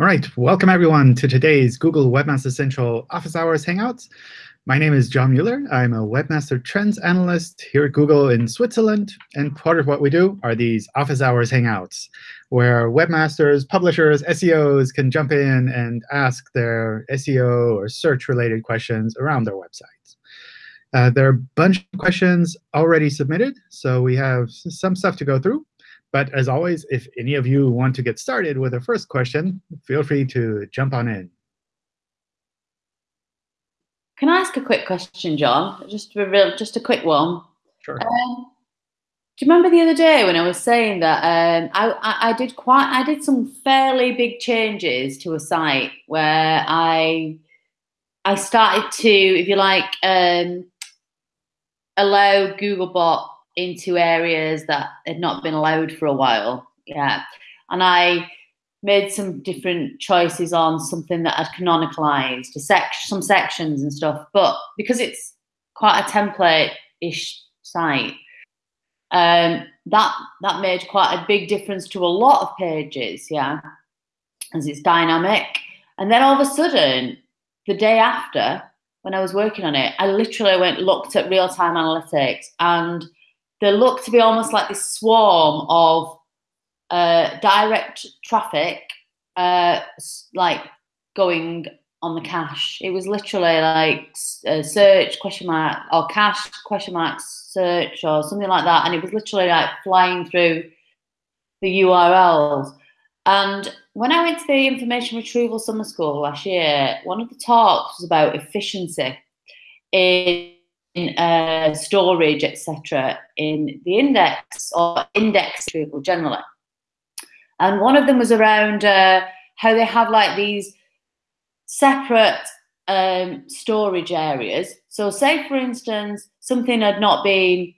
All right, welcome everyone to today's Google Webmaster Central Office Hours Hangouts. My name is John Mueller. I'm a Webmaster Trends Analyst here at Google in Switzerland. And part of what we do are these Office Hours Hangouts, where webmasters, publishers, SEOs can jump in and ask their SEO or search-related questions around their websites. Uh, there are a bunch of questions already submitted, so we have some stuff to go through. But as always, if any of you want to get started with a first question, feel free to jump on in. Can I ask a quick question, John? Just a real, just a quick one. Sure. Um, do you remember the other day when I was saying that um, I, I, I, did quite I did some fairly big changes to a site where I I started to, if you like, um, allow Googlebot into areas that had not been allowed for a while. Yeah. And I made some different choices on something that had canonicalized sec- some sections and stuff. But because it's quite a template-ish site, um, that that made quite a big difference to a lot of pages, yeah, as it's dynamic. And then all of a sudden, the day after, when I was working on it, I literally went looked at real-time analytics and there looked to be almost like this swarm of uh, direct traffic, uh, like going on the cache. It was literally like uh, search question mark or cache question mark search or something like that, and it was literally like flying through the URLs. And when I went to the information retrieval summer school last year, one of the talks was about efficiency in uh, storage, etc., in the index or index retrieval generally. And one of them was around uh, how they have like these separate um, storage areas. So, say for instance, something had not been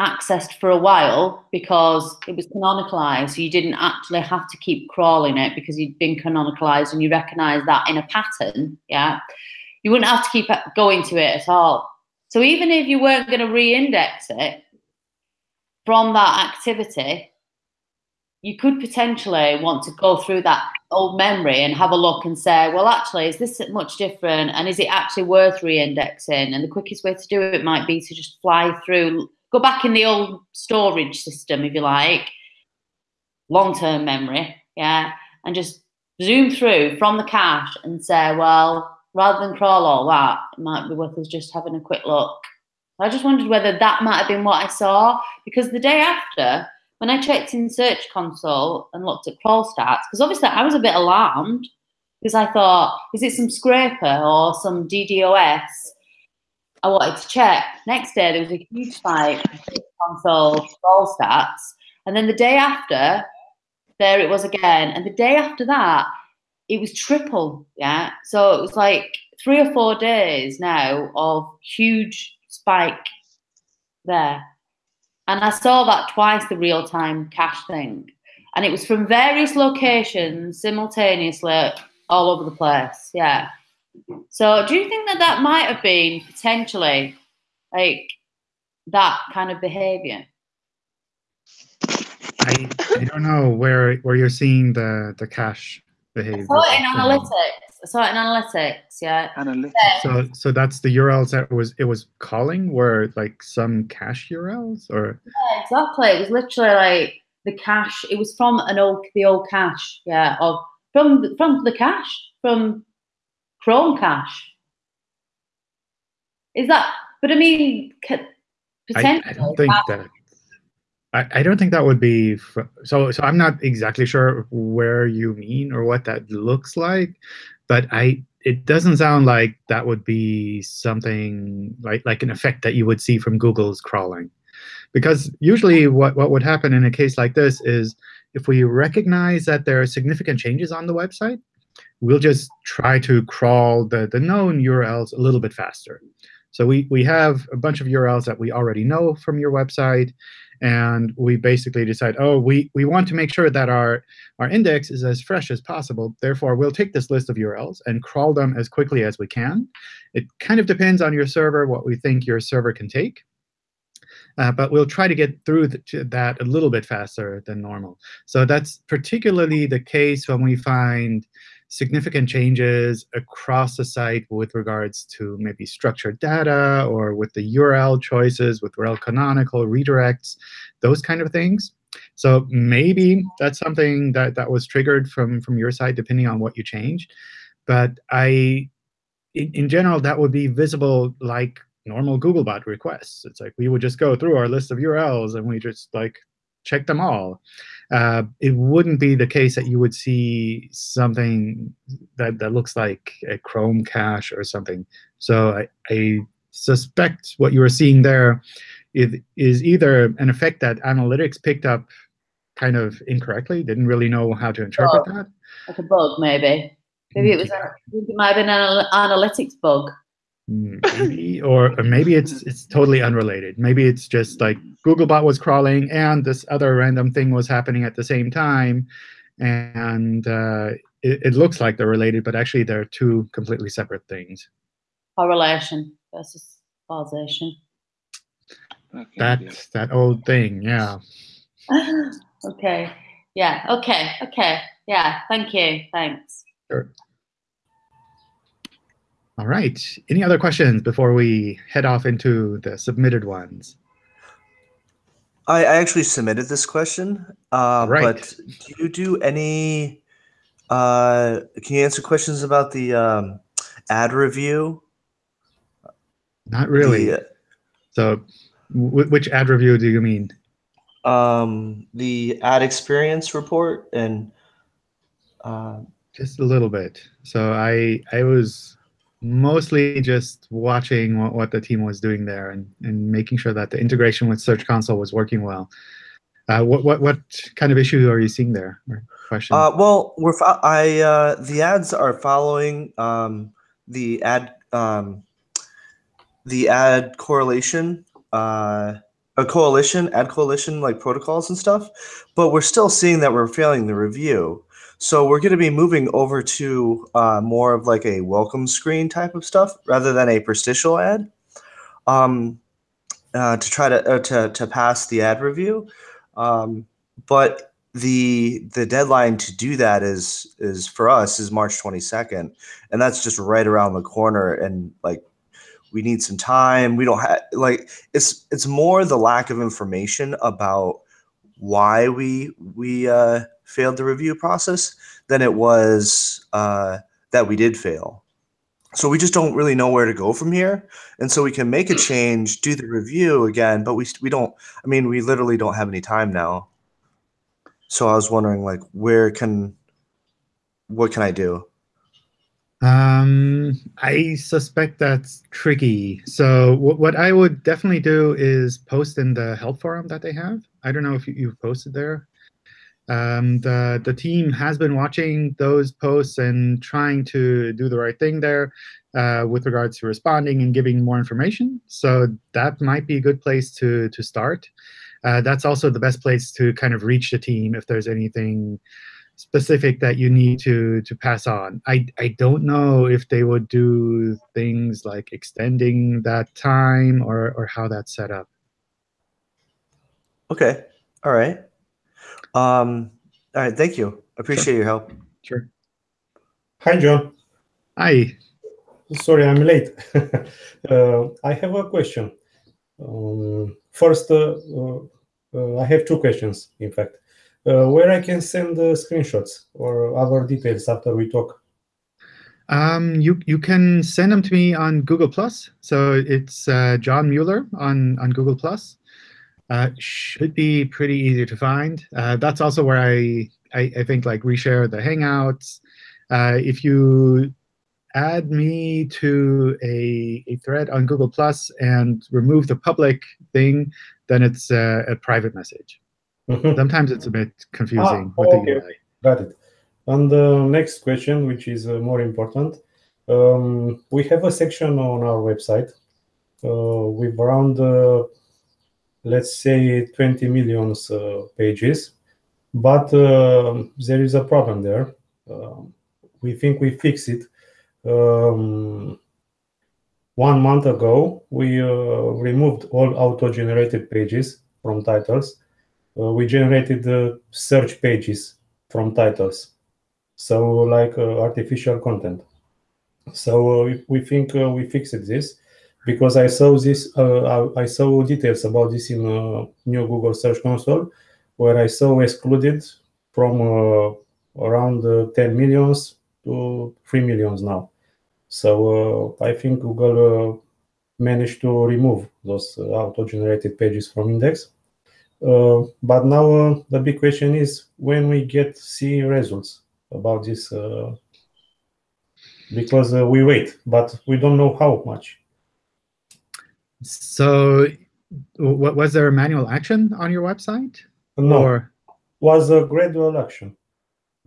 accessed for a while because it was canonicalized. So you didn't actually have to keep crawling it because you'd been canonicalized and you recognize that in a pattern. Yeah. You wouldn't have to keep going to it at all. So even if you weren't going to re-index it from that activity, you could potentially want to go through that old memory and have a look and say, well, actually, is this much different? And is it actually worth re-indexing? And the quickest way to do it might be to just fly through, go back in the old storage system, if you like, long-term memory, yeah, and just zoom through from the cache and say, well, rather than crawl all that, it might be worth us just having a quick look. I just wondered whether that might have been what I saw because the day after, when I checked in Search Console and looked at crawl stats, because obviously I was a bit alarmed because I thought, is it some scraper or some DDoS? I wanted to check. Next day, there was a huge spike in Search Console crawl stats. And then the day after, there it was again. And the day after that, it was triple, yeah. So it was like three or four days now of huge spike there. And I saw that twice, the real time cache thing. And it was from various locations simultaneously all over the place. Yeah. So do you think that that might have been potentially like that kind of behavior? I, I don't know where where you're seeing the the cache behavior. I saw it in analytics. I saw it in analytics. Yeah. Analytics. So so that's the URLs that was it was calling were like some cache URLs or. Yeah, exactly. It was literally like the cache. It was from an old the old cache. Yeah. Of from from the cache from Chrome cache. Is that? But I mean, potentially. I, I don't think that I, I don't think that would be so. So I'm not exactly sure where you mean or what that looks like, but I it doesn't sound like that would be something like like an effect that you would see from Google's crawling, because usually what what would happen in a case like this is if we recognize that there are significant changes on the website, we'll just try to crawl the the known URLs a little bit faster. So we we have a bunch of URLs that we already know from your website and we basically decide, oh, we, we want to make sure that our, our index is as fresh as possible. Therefore, we'll take this list of URLs and crawl them as quickly as we can. It kind of depends on your server, what we think your server can take. uh, but we'll try to get through that a little bit faster than normal. So that's particularly the case when we find significant changes across the site with regards to maybe structured data or with the URL choices, with rel canonical redirects, those kind of things. So maybe that's something that, that was triggered from, from your side, depending on what you changed. But I, in, in general, that would be visible like normal Googlebot requests. It's like we would just go through our list of URLs and we just like check them all. Uh, it wouldn't be the case that you would see something that, that looks like a Chrome cache or something. So I, I suspect what you were seeing there is, is either an effect that analytics picked up kind of incorrectly, didn't really know how to interpret oh, that. Like a bug, maybe. Maybe it was. Yeah. It might have been an analytics bug. Maybe, or, or maybe it's it's totally unrelated. Maybe it's just like Googlebot was crawling and this other random thing was happening at the same time, and uh, it, it looks like they're related, but actually they're two completely separate things. Correlation versus causation. That's that old thing, yeah. okay. Yeah. Okay. Okay. Yeah. Thank you. Thanks. Sure. All right. Any other questions before we head off into the submitted ones? I, I actually submitted this question, uh, right. but do you do any? Uh, can you answer questions about the um, ad review? Not really. The, so which ad review do you mean? Um, the ad experience report and uh, just a little bit. So I I was mostly just watching what, what the team was doing there and, and making sure that the integration with Search Console was working well. Uh, what what what kind of issue are you seeing there? Question. Uh, well, we're I uh, the ads are following um, the ad um, the ad correlation uh, a coalition, ad coalition like protocols and stuff, but we're still seeing that we're failing the review. So we're going to be moving over to uh, more of like a welcome screen type of stuff rather than a interstitial ad um, uh, to try to, uh, to to pass the ad review. Um, but the the deadline to do that is is for us is March 22nd, and that's just right around the corner. And like we need some time we don't have like it's it's more the lack of information about why we we uh, failed the review process than it was uh, that we did fail so we just don't really know where to go from here and so we can make a change do the review again but we we don't i mean we literally don't have any time now so i was wondering like where can what can i do um, I suspect that's tricky. So what I would definitely do is post in the help forum that they have. I don't know if you, have posted there. Um, the, the team has been watching those posts and trying to do the right thing there uh, with regards to responding and giving more information. So that might be a good place to, to start. Uh, that's also the best place to kind of reach the team if there's anything specific that you need to to pass on. I I don't know if they would do things like extending that time or or how that's set up. Okay. All right. Um, all right. Thank you. I Appreciate sure. your help. Sure. Hi, John. Hi. Sorry, I'm late. uh, I have a question. Um, first, uh, uh, I have two questions, in fact uh, where I can send the screenshots or other details after we talk? Um, you you can send them to me on Google Plus. So it's uh, John Mueller on on Google Plus. Uh, should be pretty easy to find. Uh, that's also where I, I, I think like reshare the Hangouts. Uh, if you add me to a, a thread on Google Plus and remove the public thing, then it's a, a private message. Mm-hmm. Sometimes it's a bit confusing ah, okay. Got it. And the next question, which is uh, more important, um, we have a section on our website uh, with around, uh, let's say, 20 million uh, pages, but um, there is a problem there. Um, we think we fix it. Um, one month ago, we uh, removed all auto-generated pages from titles. Uh, we generated the search pages from titles. So like uh, artificial content. So uh, we think uh, we fixed this because I saw this. Uh, I saw details about this in new Google Search Console, where I saw excluded from uh, around uh, 10 millions to 3 millions now. So I think Google managed to remove those auto-generated pages from index. Uh, but now uh, the big question is when we get see results about this uh, because we wait but we don't know how much so was there a manual action on your website no or? was a gradual action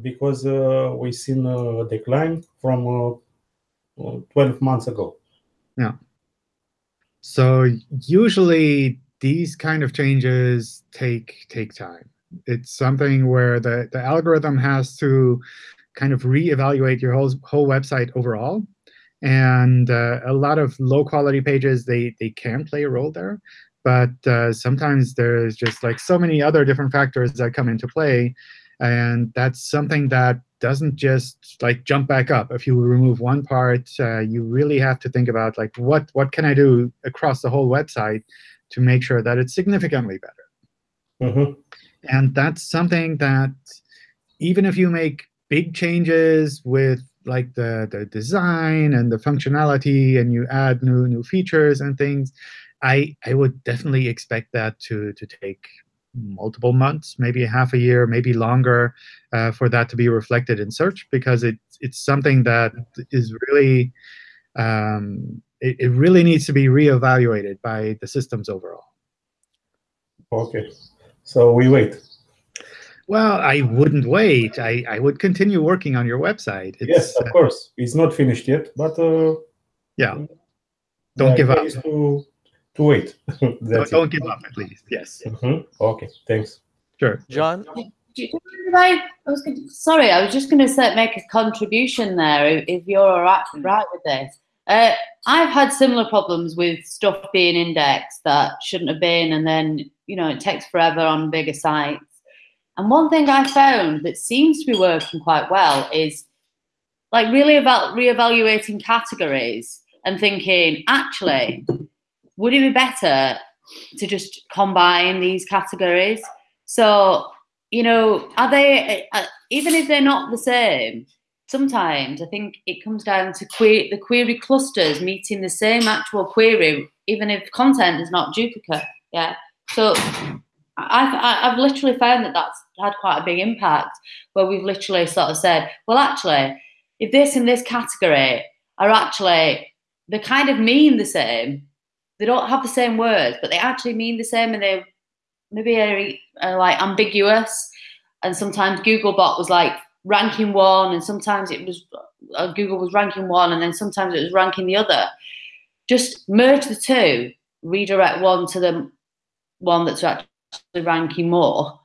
because uh, we seen a decline from uh, 12 months ago yeah so usually these kind of changes take take time. It's something where the, the algorithm has to kind of reevaluate your whole whole website overall. And uh, a lot of low quality pages, they they can play a role there. But uh, sometimes there's just like so many other different factors that come into play. And that's something that doesn't just like jump back up. If you remove one part, uh, you really have to think about like what what can I do across the whole website to make sure that it's significantly better. Mm -hmm. And that's something that even if you make big changes with like the, the design and the functionality and you add new new features and things, I, I would definitely expect that to, to take multiple months, maybe half a year, maybe longer uh, for that to be reflected in search because it, it's something that is really um, it, it really needs to be reevaluated by the systems overall. Okay, so we wait. Well, I wouldn't wait. I, I would continue working on your website. It's, yes, of uh, course. It's not finished yet, but uh, yeah, don't give up. To, to wait. don't, don't give up, at least. Yes. Mm -hmm. Okay. Thanks. Sure. John. I, I was gonna, sorry, I was just going to make a contribution there. If, if you're all right, right with this, uh, I've had similar problems with stuff being indexed that shouldn't have been, and then you know it takes forever on bigger sites. And one thing I found that seems to be working quite well is like really about reevaluating categories and thinking, actually, would it be better to just combine these categories? So, you know, are they, uh, even if they're not the same, sometimes I think it comes down to que the query clusters meeting the same actual query, even if content is not duplicate. Yeah. So I've, I've literally found that that's had quite a big impact where we've literally sort of said, well, actually, if this and this category are actually, they kind of mean the same, they don't have the same words, but they actually mean the same and they maybe are, are like ambiguous. And sometimes Googlebot was like, ranking one, and sometimes it was uh, Google was ranking one, and then sometimes it was ranking the other. Just merge the two, redirect one to the one that's actually ranking more.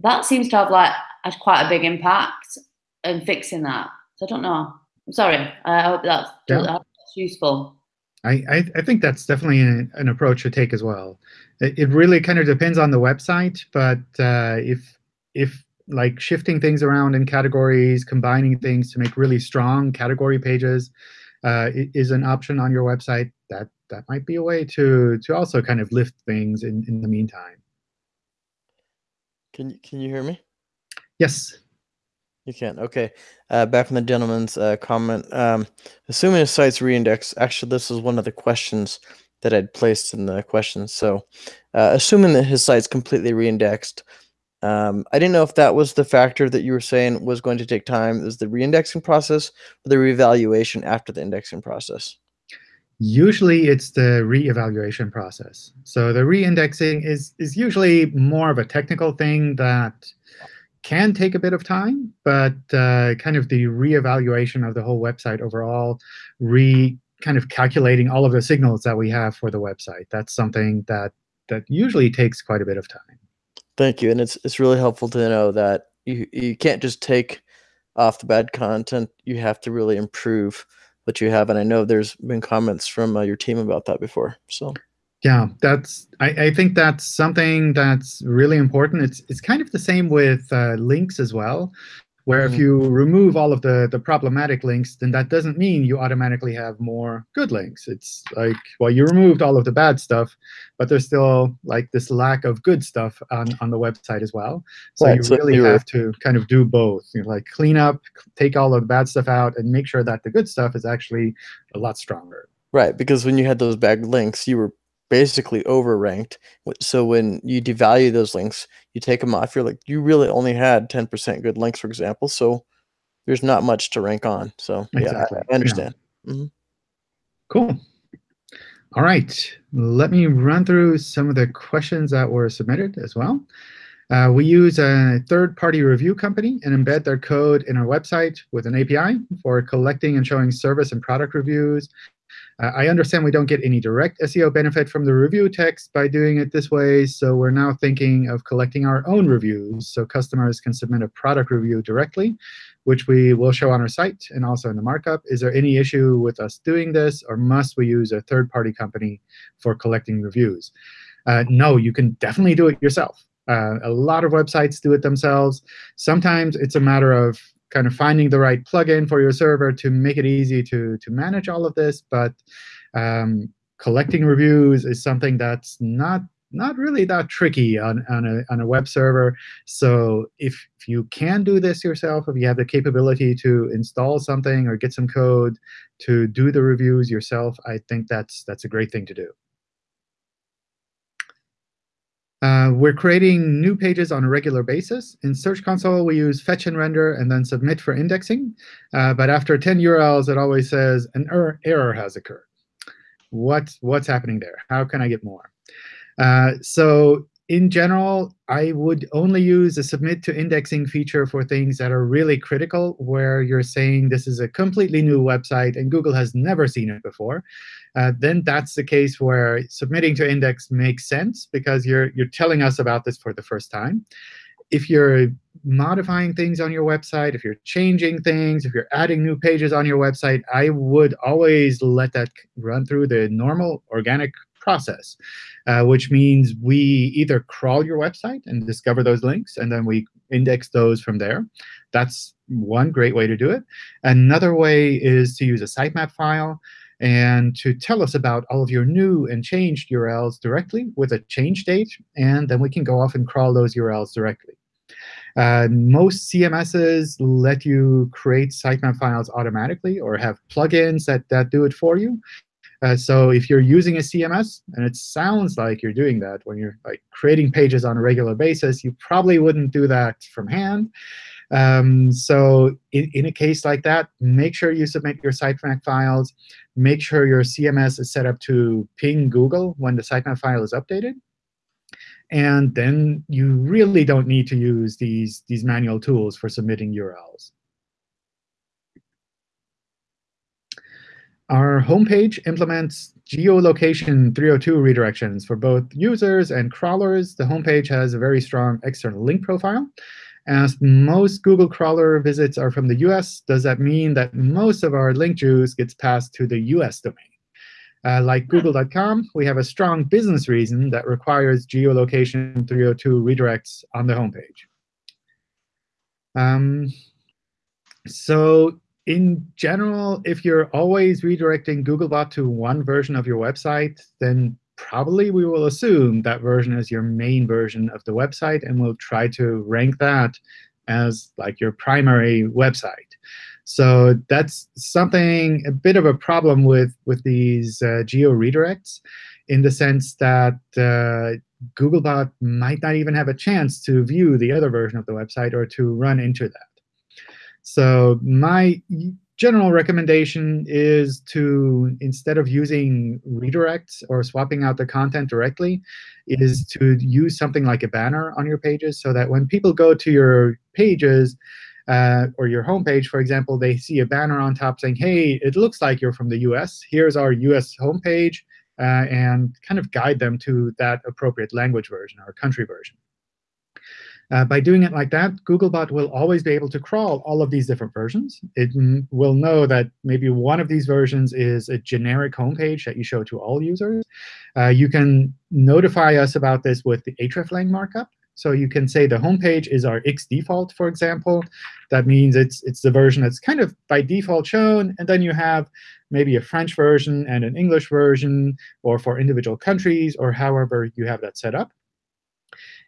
That seems to have like had quite a big impact in fixing that. So I don't know. I'm sorry. I hope that's, yeah. that's useful. I, I, I, think that's definitely an, an, approach to take as well. It, it, really kind of depends on the website, but uh, if if like shifting things around in categories, combining things to make really strong category pages uh, is an option on your website. That that might be a way to to also kind of lift things in in the meantime. Can you can you hear me? Yes. You can. Okay. Uh, back from the gentleman's uh, comment. Um, assuming a site's reindexed, actually, this is one of the questions that I'd placed in the questions. So, uh, assuming that his site's completely reindexed, um, I didn't know if that was the factor that you were saying was going to take time. Is the reindexing process or the reevaluation after the indexing process? Usually it's the re-evaluation process. So the reindexing is, is usually more of a technical thing that can take a bit of time, but uh, kind of the re-evaluation of the whole website overall, re kind of calculating all of the signals that we have for the website. That's something that that usually takes quite a bit of time. Thank you, and it's it's really helpful to know that you you can't just take off the bad content. You have to really improve that you have, and I know there's been comments from uh, your team about that before. So yeah, that's I, I think that's something that's really important. It's it's kind of the same with uh, links as well where if mm-hmm. you remove all of the, the problematic links, then that doesn't mean you automatically have more good links. It's like, well, you removed all of the bad stuff, but there's still like this lack of good stuff on, on the website as well. So right, you so really have to kind of do both. You know, like clean up, take all of the bad stuff out, and make sure that the good stuff is actually a lot stronger. Right, because when you had those bad links, you were basically overranked. So when you devalue those links, you take them off. You're like, you really only had 10% good links, for example. So there's not much to rank on. So exactly. yeah, I, understand. Yeah. Mm-hmm. Cool. All right. Let me run through some of the questions that were submitted as well. Uh, we use a third-party review company and embed their code in our website with an API for collecting and showing service and product reviews uh, I understand we don't get any direct SEO benefit from the review text by doing it this way, so we're now thinking of collecting our own reviews so customers can submit a product review directly, which we will show on our site and also in the markup. Is there any issue with us doing this, or must we use a third-party company for collecting reviews? Uh, no, you can definitely do it yourself. Uh, a lot of websites do it themselves. Sometimes it's a matter of kind of finding the right plugin for your server to make it easy to, to manage all of this. But um, collecting reviews is something that's not not really that tricky on, on, a, on a web server. So if, if you can do this yourself, if you have the capability to install something or get some code to do the reviews yourself, I think that's, that's a great thing to do. Uh, we're creating new pages on a regular basis. In Search Console, we use fetch and render and then submit for indexing. Uh, but after 10 URLs, it always says an er error has occurred. What, what's happening there? How can I get more? Uh, so in general, I would only use a submit to indexing feature for things that are really critical, where you're saying this is a completely new website and Google has never seen it before. Uh, then that's the case where submitting to index makes sense because you're, you're telling us about this for the first time. If you're modifying things on your website, if you're changing things, if you're adding new pages on your website, I would always let that run through the normal organic process, uh, which means we either crawl your website and discover those links, and then we index those from there. That's one great way to do it. Another way is to use a sitemap file and to tell us about all of your new and changed URLs directly with a change date, and then we can go off and crawl those URLs directly. Uh, most CMSs let you create sitemap files automatically or have plugins that, that do it for you. Uh, so if you're using a CMS, and it sounds like you're doing that when you're like creating pages on a regular basis, you probably wouldn't do that from hand. Um, so in, in, a case like that, make sure you submit your sitemap files. Make sure your CMS is set up to ping Google when the sitemap file is updated. And then you really don't need to use these, these manual tools for submitting URLs. Our homepage implements geolocation 302 redirections for both users and crawlers. The homepage has a very strong external link profile. As most Google crawler visits are from the US, does that mean that most of our link juice gets passed to the US domain? Uh, like Google.com, we have a strong business reason that requires geolocation 302 redirects on the homepage. Um, so in general, if you're always redirecting Googlebot to one version of your website, then probably we will assume that version is your main version of the website, and we'll try to rank that as like your primary website. So that's something, a bit of a problem with, with these uh, geo redirects in the sense that uh, Googlebot might not even have a chance to view the other version of the website or to run into that. So my general recommendation is to, instead of using redirects or swapping out the content directly, is to use something like a banner on your pages so that when people go to your pages, uh, or your homepage, for example, they see a banner on top saying, hey, it looks like you're from the US. Here's our US homepage, uh, and kind of guide them to that appropriate language version or country version. Uh, by doing it like that, Googlebot will always be able to crawl all of these different versions. It will know that maybe one of these versions is a generic homepage that you show to all users. Uh, you can notify us about this with the hreflang markup. So you can say the homepage is our X default, for example. That means it's, it's the version that's kind of by default shown. And then you have maybe a French version and an English version, or for individual countries, or however you have that set up.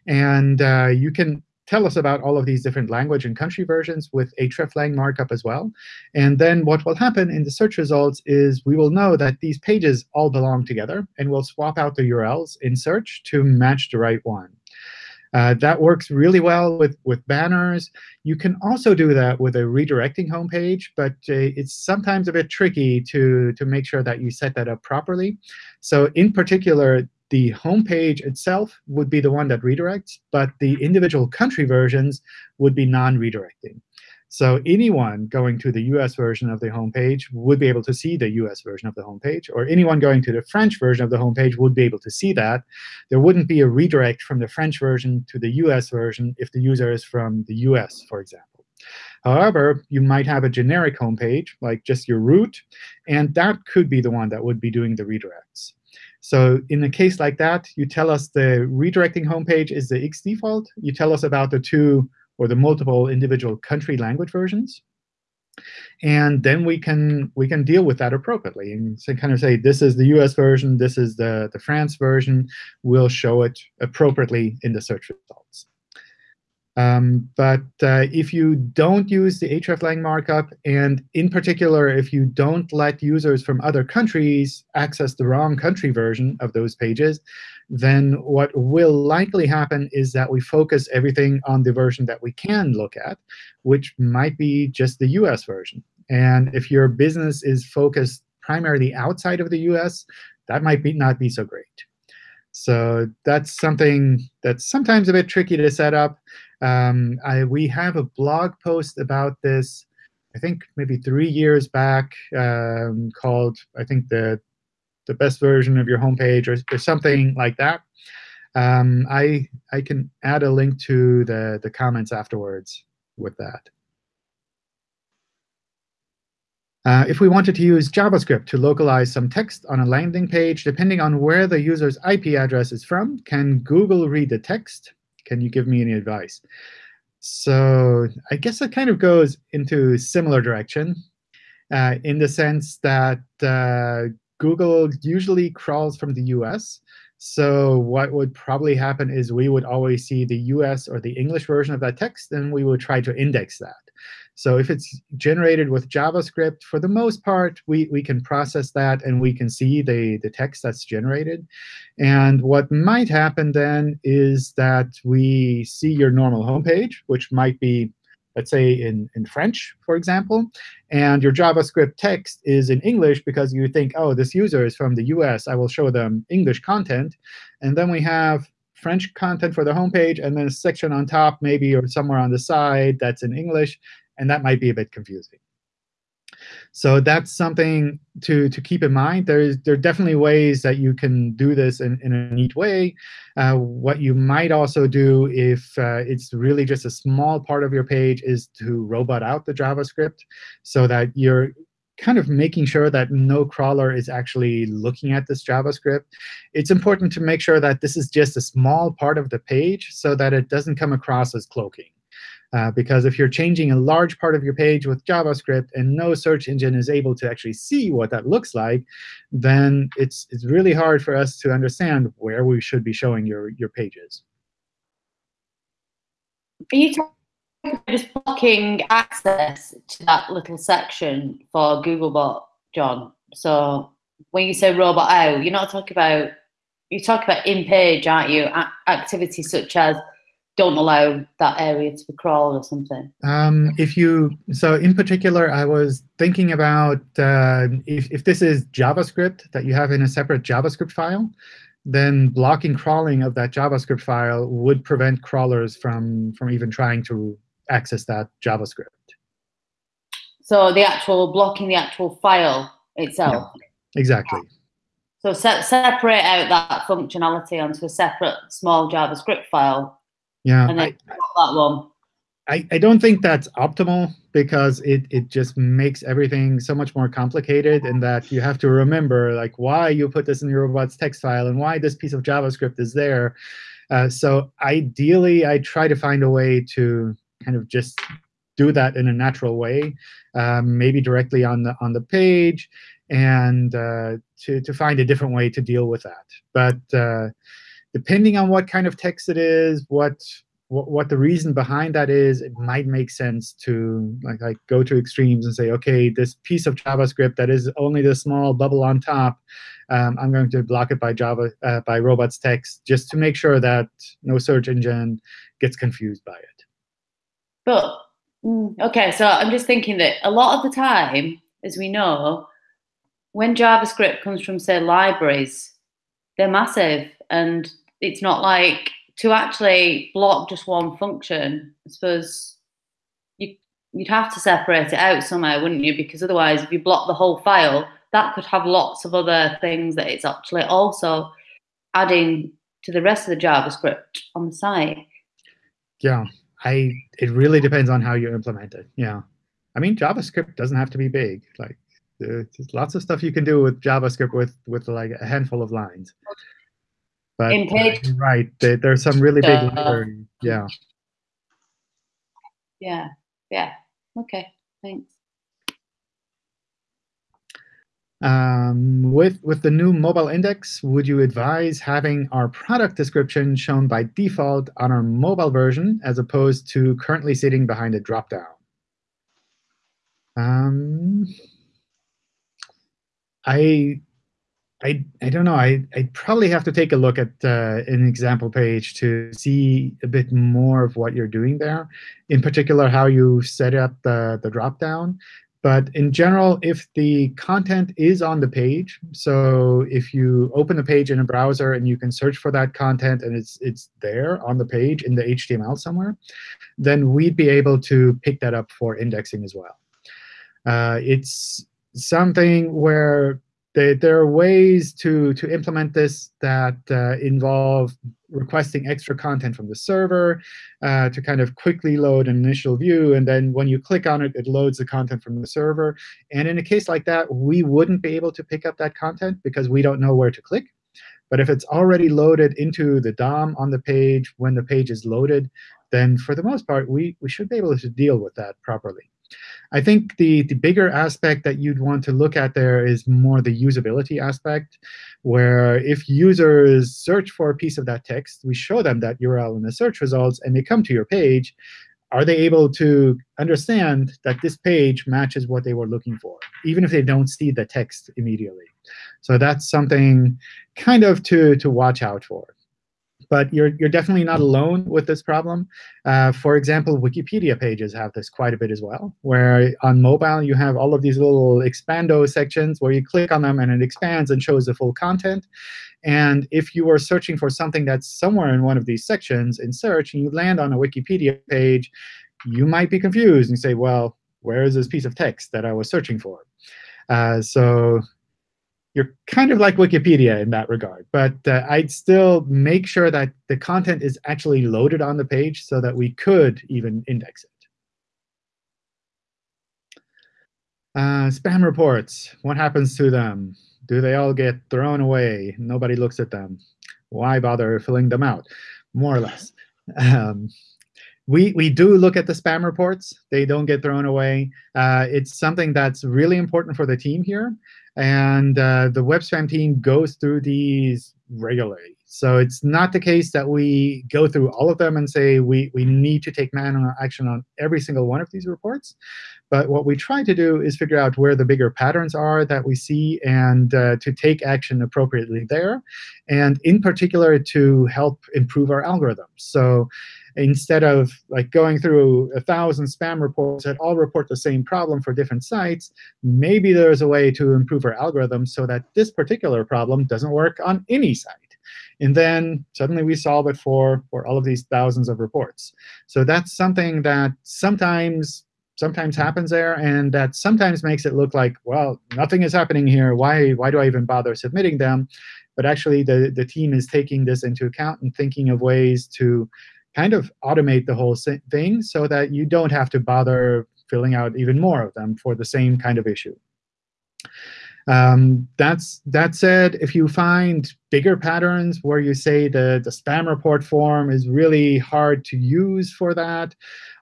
And uh, you can tell us about all of these different language and country versions with hreflang markup as well. And then what will happen in the search results is we will know that these pages all belong together, and we'll swap out the URLs in search to match the right one. Uh, that works really well with, with banners. You can also do that with a redirecting homepage, but uh, it's sometimes a bit tricky to, to make sure that you set that up properly. So in particular, the homepage itself would be the one that redirects, but the individual country versions would be non-redirecting. So anyone going to the US version of the homepage would be able to see the US version of the homepage, or anyone going to the French version of the homepage would be able to see that. There wouldn't be a redirect from the French version to the US version if the user is from the US, for example. However, you might have a generic homepage, like just your root, and that could be the one that would be doing the redirects. So in a case like that, you tell us the redirecting homepage is the X default. You tell us about the two or the multiple individual country language versions. And then we can we can deal with that appropriately and kind of say this is the US version, this is the, the France version. We'll show it appropriately in the search results. Um, but uh, if you don't use the hreflang markup, and in particular, if you don't let users from other countries access the wrong country version of those pages, then what will likely happen is that we focus everything on the version that we can look at, which might be just the US version. And if your business is focused primarily outside of the US, that might be not be so great. So that's something that's sometimes a bit tricky to set up. Um, I, we have a blog post about this, I think maybe three years back, um, called, I think, the, the best version of your homepage or, or something like that. Um, I, I can add a link to the, the comments afterwards with that. Uh, if we wanted to use JavaScript to localize some text on a landing page, depending on where the user's IP address is from, can Google read the text? Can you give me any advice? So I guess it kind of goes into a similar direction uh, in the sense that uh, Google usually crawls from the US. So what would probably happen is we would always see the US or the English version of that text, and we would try to index that. So if it's generated with JavaScript, for the most part, we, we can process that and we can see the, the text that's generated. And what might happen then is that we see your normal homepage, which might be, let's say, in, in French, for example. And your JavaScript text is in English because you think, oh, this user is from the US. I will show them English content. And then we have French content for the homepage, and then a section on top, maybe, or somewhere on the side that's in English and that might be a bit confusing. So that's something to, to keep in mind. There, is, there are definitely ways that you can do this in, in a neat way. Uh, what you might also do if uh, it's really just a small part of your page is to robot out the JavaScript so that you're kind of making sure that no crawler is actually looking at this JavaScript. It's important to make sure that this is just a small part of the page so that it doesn't come across as cloaking. Uh, because if you're changing a large part of your page with JavaScript and no search engine is able to actually see what that looks like, then it's, it's really hard for us to understand where we should be showing your, your pages. Are you talking about just blocking access to that little section for Googlebot, John? So when you say robot out, you're not talking about, you talk about in-page, aren't you? A activities such as don't allow that area to be crawled or something? Um, if you so in particular, I was thinking about uh, if if this is JavaScript that you have in a separate JavaScript file, then blocking crawling of that JavaScript file would prevent crawlers from from even trying to access that JavaScript. So the actual blocking the actual file itself. Yeah, exactly. So se separate out that functionality onto a separate small JavaScript file Yeah, and then I, that one. I, I don't think that's optimal because it, it just makes everything so much more complicated in that you have to remember like why you put this in your robots text file and why this piece of JavaScript is there. Uh, so ideally, I try to find a way to kind of just do that in a natural way, um, maybe directly on the on the page, and uh, to to find a different way to deal with that. But uh, depending on what kind of text it is, what what, what the reason behind that is, it might make sense to like, like go to extremes and say, OK, this piece of JavaScript that is only the small bubble on top, um, I'm going to block it by Java uh, by robots text just to make sure that no search engine gets confused by it. But mm, OK, so I'm just thinking that a lot of the time, as we know, when JavaScript comes from, say, libraries, they're massive. And it's not like to actually block just one function, I suppose you, you'd have to separate it out somewhere, wouldn't you? Because otherwise, if you block the whole file, that could have lots of other things that it's actually also adding to the rest of the JavaScript on the site. Yeah, I. It really depends on how you implement it. Yeah, I mean JavaScript doesn't have to be big. Like there's lots of stuff you can do with JavaScript with with like a handful of lines. But uh, right, there, there's some really big. Yeah. Yeah. Yeah. Okay. Thanks. Um, with with the new mobile index, would you advise having our product description shown by default on our mobile version as opposed to currently sitting behind a dropdown? Um, I I, I don't know. I, I'd probably have to take a look at uh, an example page to see a bit more of what you're doing there. In particular, how you set up the, the dropdown. But in general, if the content is on the page, so if you open the page in a browser and you can search for that content and it's, it's there on the page in the HTML somewhere, then we'd be able to pick that up for indexing as well. Uh, it's something where they, there are ways to, to implement this that uh, involve requesting extra content from the server uh, to kind of quickly load an initial view. And then when you click on it, it loads the content from the server. And in a case like that, we wouldn't be able to pick up that content because we don't know where to click. But if it's already loaded into the DOM on the page when the page is loaded, then for the most part, we, we should be able to deal with that properly. I think the, the bigger aspect that you'd want to look at there is more the usability aspect, where if users search for a piece of that text, we show them that URL in the search results, and they come to your page, are they able to understand that this page matches what they were looking for, even if they don't see the text immediately? So that's something kind of to, to watch out for but you're, you're definitely not alone with this problem. Uh, for example, Wikipedia pages have this quite a bit as well, where on mobile you have all of these little expando sections where you click on them and it expands and shows the full content. And if you are searching for something that's somewhere in one of these sections in search, and you land on a Wikipedia page, you might be confused and say, well, where is this piece of text that I was searching for? Uh, so you're kind of like Wikipedia in that regard. But uh, I'd still make sure that the content is actually loaded on the page so that we could even index it. Uh, spam reports, what happens to them? Do they all get thrown away? Nobody looks at them. Why bother filling them out? More or less. Um, we, we do look at the spam reports. They don't get thrown away. Uh, it's something that's really important for the team here. And uh, the web spam team goes through these regularly. So it's not the case that we go through all of them and say we, we need to take manual action on every single one of these reports. But what we try to do is figure out where the bigger patterns are that we see and uh, to take action appropriately there, and in particular to help improve our algorithms. So instead of like going through a thousand spam reports that all report the same problem for different sites, maybe there's a way to improve our algorithm so that this particular problem doesn't work on any site. And then suddenly we solve it for, for all of these thousands of reports. So that's something that sometimes sometimes happens there, and that sometimes makes it look like, well, nothing is happening here. Why, why do I even bother submitting them? But actually, the, the team is taking this into account and thinking of ways to kind of automate the whole thing so that you don't have to bother filling out even more of them for the same kind of issue. Um, that's that said, if you find bigger patterns where you say the, the spam report form is really hard to use for that,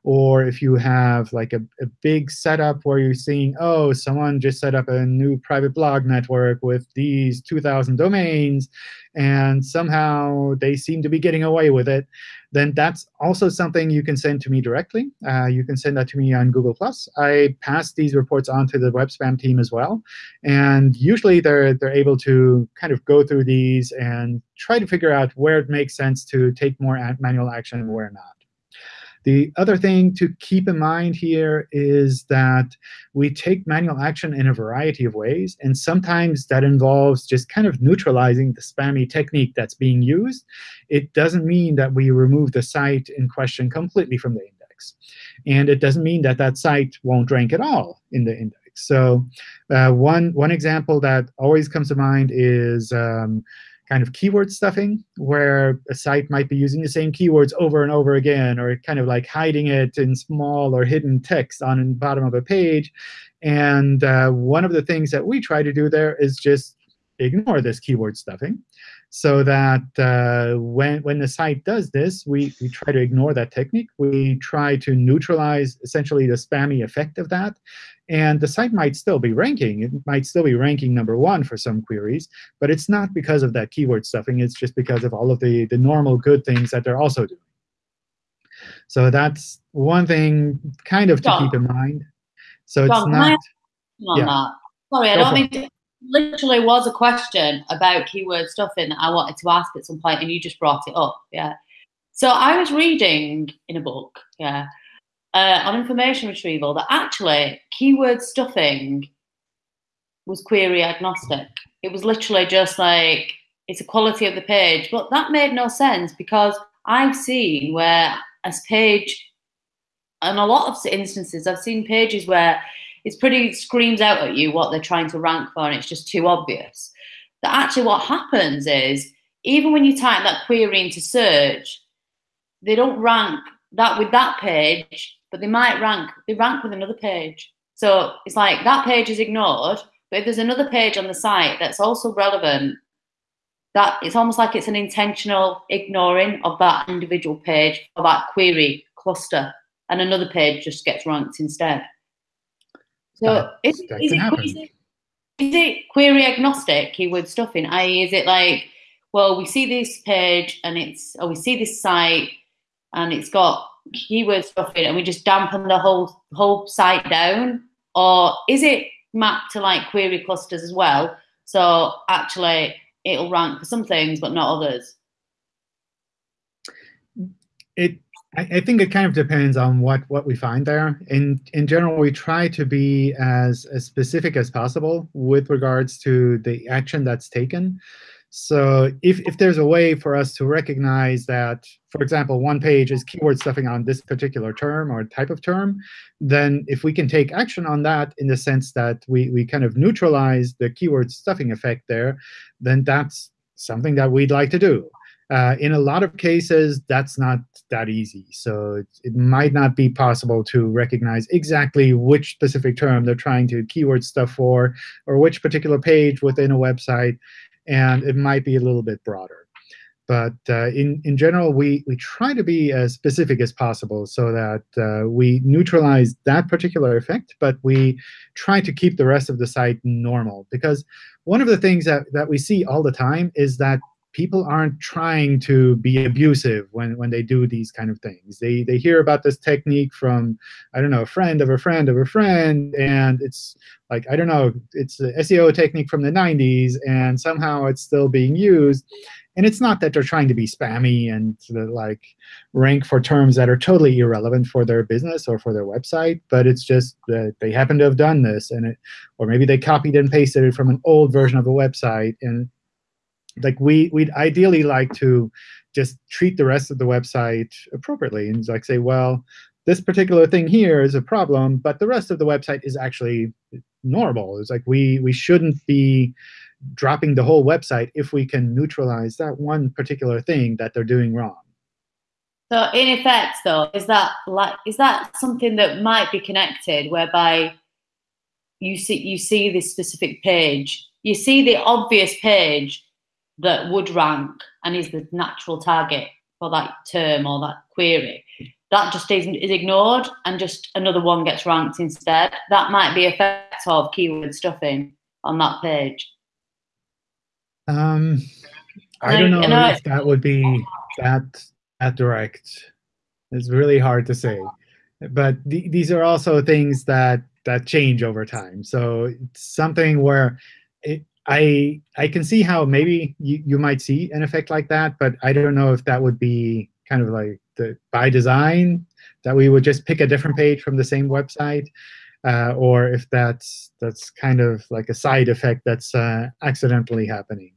or if you have like a, a big setup where you're seeing, oh, someone just set up a new private blog network with these 2,000 domains, and somehow they seem to be getting away with it, then that's also something you can send to me directly. Uh, you can send that to me on Google+. I pass these reports on to the web spam team as well. And usually they're, they're able to kind of go through these and try to figure out where it makes sense to take more manual action and where not. The other thing to keep in mind here is that we take manual action in a variety of ways. And sometimes that involves just kind of neutralizing the spammy technique that's being used. It doesn't mean that we remove the site in question completely from the index. And it doesn't mean that that site won't rank at all in the index. So uh, one, one example that always comes to mind is um, kind of keyword stuffing, where a site might be using the same keywords over and over again, or kind of like hiding it in small or hidden text on the bottom of a page. And uh, one of the things that we try to do there is just ignore this keyword stuffing so that uh, when, when the site does this, we, we try to ignore that technique. We try to neutralize essentially the spammy effect of that. And the site might still be ranking. It might still be ranking number one for some queries. But it's not because of that keyword stuffing. It's just because of all of the, the normal good things that they're also doing. So that's one thing kind of to John. keep in mind. So John, it's not. yeah. Sorry, I don't mean to literally was a question about keyword stuffing that I wanted to ask at some point, and you just brought it up. Yeah. So I was reading in a book, yeah, uh, on information retrieval that actually keyword stuffing was query agnostic. It was literally just like it's a quality of the page, but that made no sense because I've seen where as page, in a lot of instances, I've seen pages where it's pretty screams out at you what they're trying to rank for, and it's just too obvious. That actually what happens is even when you type that query into search, they don't rank that with that page, but they might rank they rank with another page. So it's like that page is ignored, but if there's another page on the site that's also relevant, that it's almost like it's an intentional ignoring of that individual page or that query cluster, and another page just gets ranked instead. So is, is, it, is it query agnostic keyword stuffing? I.e., is it like, well, we see this page and it's, or we see this site and it's got keyword stuffing and we just dampen the whole whole site down? Or is it mapped to like query clusters as well? So actually it'll rank for some things but not others. It I, I, think it kind of depends on what what we find there. In in general, we try to be as as specific as possible with regards to the action that's taken. So if if there's a way for us to recognize that, for example, one page is keyword stuffing on this particular term or type of term, then if we can take action on that in the sense that we we kind of neutralize the keyword stuffing effect there, then that's something that we'd like to do. Uh, in a lot of cases, that's not that easy. So it, it, might not be possible to recognize exactly which specific term they're trying to keyword stuff for, or which particular page within a website. And it might be a little bit broader. But uh, in, in general, we, we try to be as specific as possible so that uh, we neutralize that particular effect, but we try to keep the rest of the site normal. Because one of the things that, that we see all the time is that people aren't trying to be abusive when, when they do these kind of things. They, they hear about this technique from, I don't know, a friend of a friend of a friend, and it's like, I don't know, it's an SEO technique from the 90s, and somehow it's still being used. And it's not that they're trying to be spammy and like rank for terms that are totally irrelevant for their business or for their website, but it's just that they happen to have done this, and it, or maybe they copied and pasted it from an old version of a website, and like we we'd ideally like to just treat the rest of the website appropriately and like say, well, this particular thing here is a problem, but the rest of the website is actually normal. It's like we we shouldn't be dropping the whole website if we can neutralize that one particular thing that they're doing wrong. So in effect, though, is that like is that something that might be connected, whereby you see you see this specific page, you see the obvious page that would rank and is the natural target for that term or that query. That just is, is ignored and just another one gets ranked instead. That might be effect of keyword stuffing on that page. Um, I don't know, know if that would be that that direct. It's really hard to say, but th these are also things that that change over time. So it's something where it, I I can see how maybe you, you might see an effect like that, but I don't know if that would be kind of like the by design that we would just pick a different page from the same website, uh, or if that's that's kind of like a side effect that's uh, accidentally happening.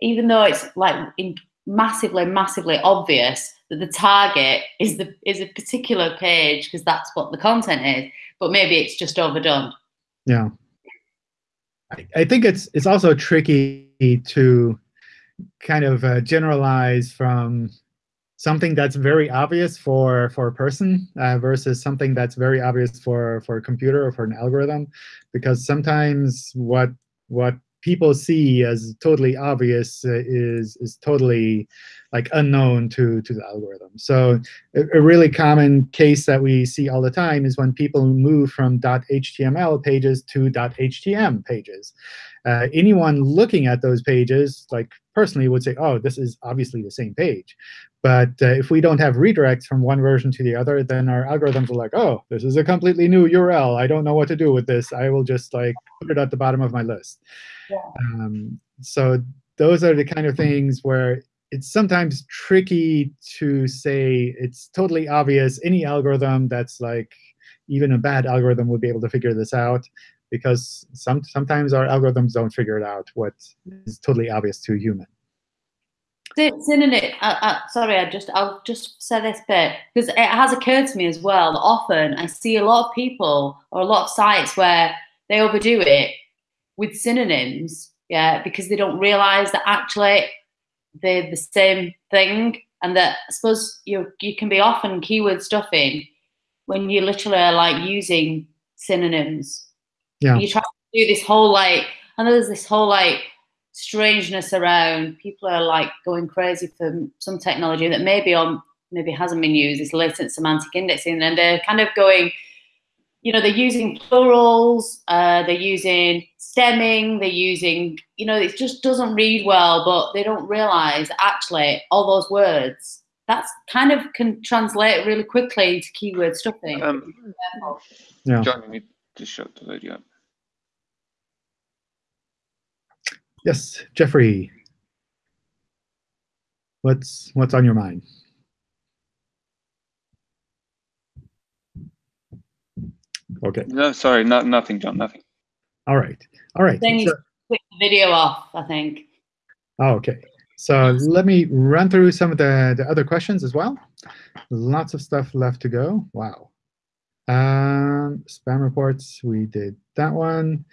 Even though it's like in massively, massively obvious that the target is the is a particular page because that's what the content is, but maybe it's just overdone. Yeah. I, I think it's it's also tricky to kind of uh, generalize from something that's very obvious for for a person uh, versus something that's very obvious for for a computer or for an algorithm, because sometimes what what people see as totally obvious uh, is is totally like unknown to to the algorithm. So a, a, really common case that we see all the time is when people move from .html pages to .htm pages. Uh, anyone looking at those pages, like personally, would say, "Oh, this is obviously the same page." But uh, if we don't have redirects from one version to the other, then our algorithms are like, "Oh, this is a completely new URL. I don't know what to do with this. I will just like put it at the bottom of my list." Yeah. Um, so those are the kind of things where it's sometimes tricky to say it's totally obvious. Any algorithm that's like even a bad algorithm would be able to figure this out because some, sometimes our algorithms don't figure it out what is totally obvious to a human. Synonym. Uh, uh, sorry, I just I'll just say this bit because it has occurred to me as well. Often I see a lot of people or a lot of sites where they overdo it with synonyms, yeah, because they don't realize that actually they're the same thing, and that I suppose you you can be often keyword stuffing when you literally are like using synonyms. Yeah. You try to do this whole like, and there's this whole like strangeness around. People are like going crazy for some technology that maybe on maybe hasn't been used. This latent semantic indexing, and they're kind of going. You know, they're using plurals. Uh, they're using stemming, they're using, you know, it just doesn't read well, but they don't realize actually all those words, that's kind of can translate really quickly into keyword stuffing. Um, yeah. John, you need to shut the video. Yes, Jeffrey. What's what's on your mind? Okay. No, sorry, not nothing, John, nothing. All right. All right. Then you so, the video off, I think. Oh, okay. So let me run through some of the, the other questions as well. Lots of stuff left to go. Wow. Um, spam reports, we did that one.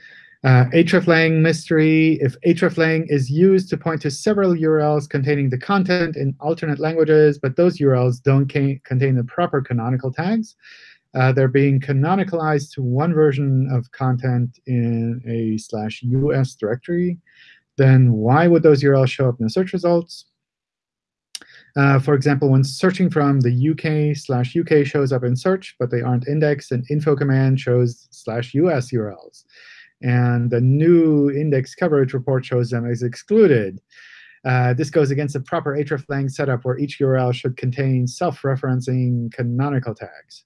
Uh, hreflang mystery. If hreflang is used to point to several URLs containing the content in alternate languages, but those URLs don't contain the proper canonical tags, uh, they're being canonicalized to one version of content in a slash US directory. Then why would those URLs show up in the search results? Uh, for example, when searching from the UK slash UK shows up in search, but they aren't indexed, and info command shows slash US URLs. And the new index coverage report shows them as excluded. Uh, this goes against the proper hreflang setup where each URL should contain self-referencing canonical tags.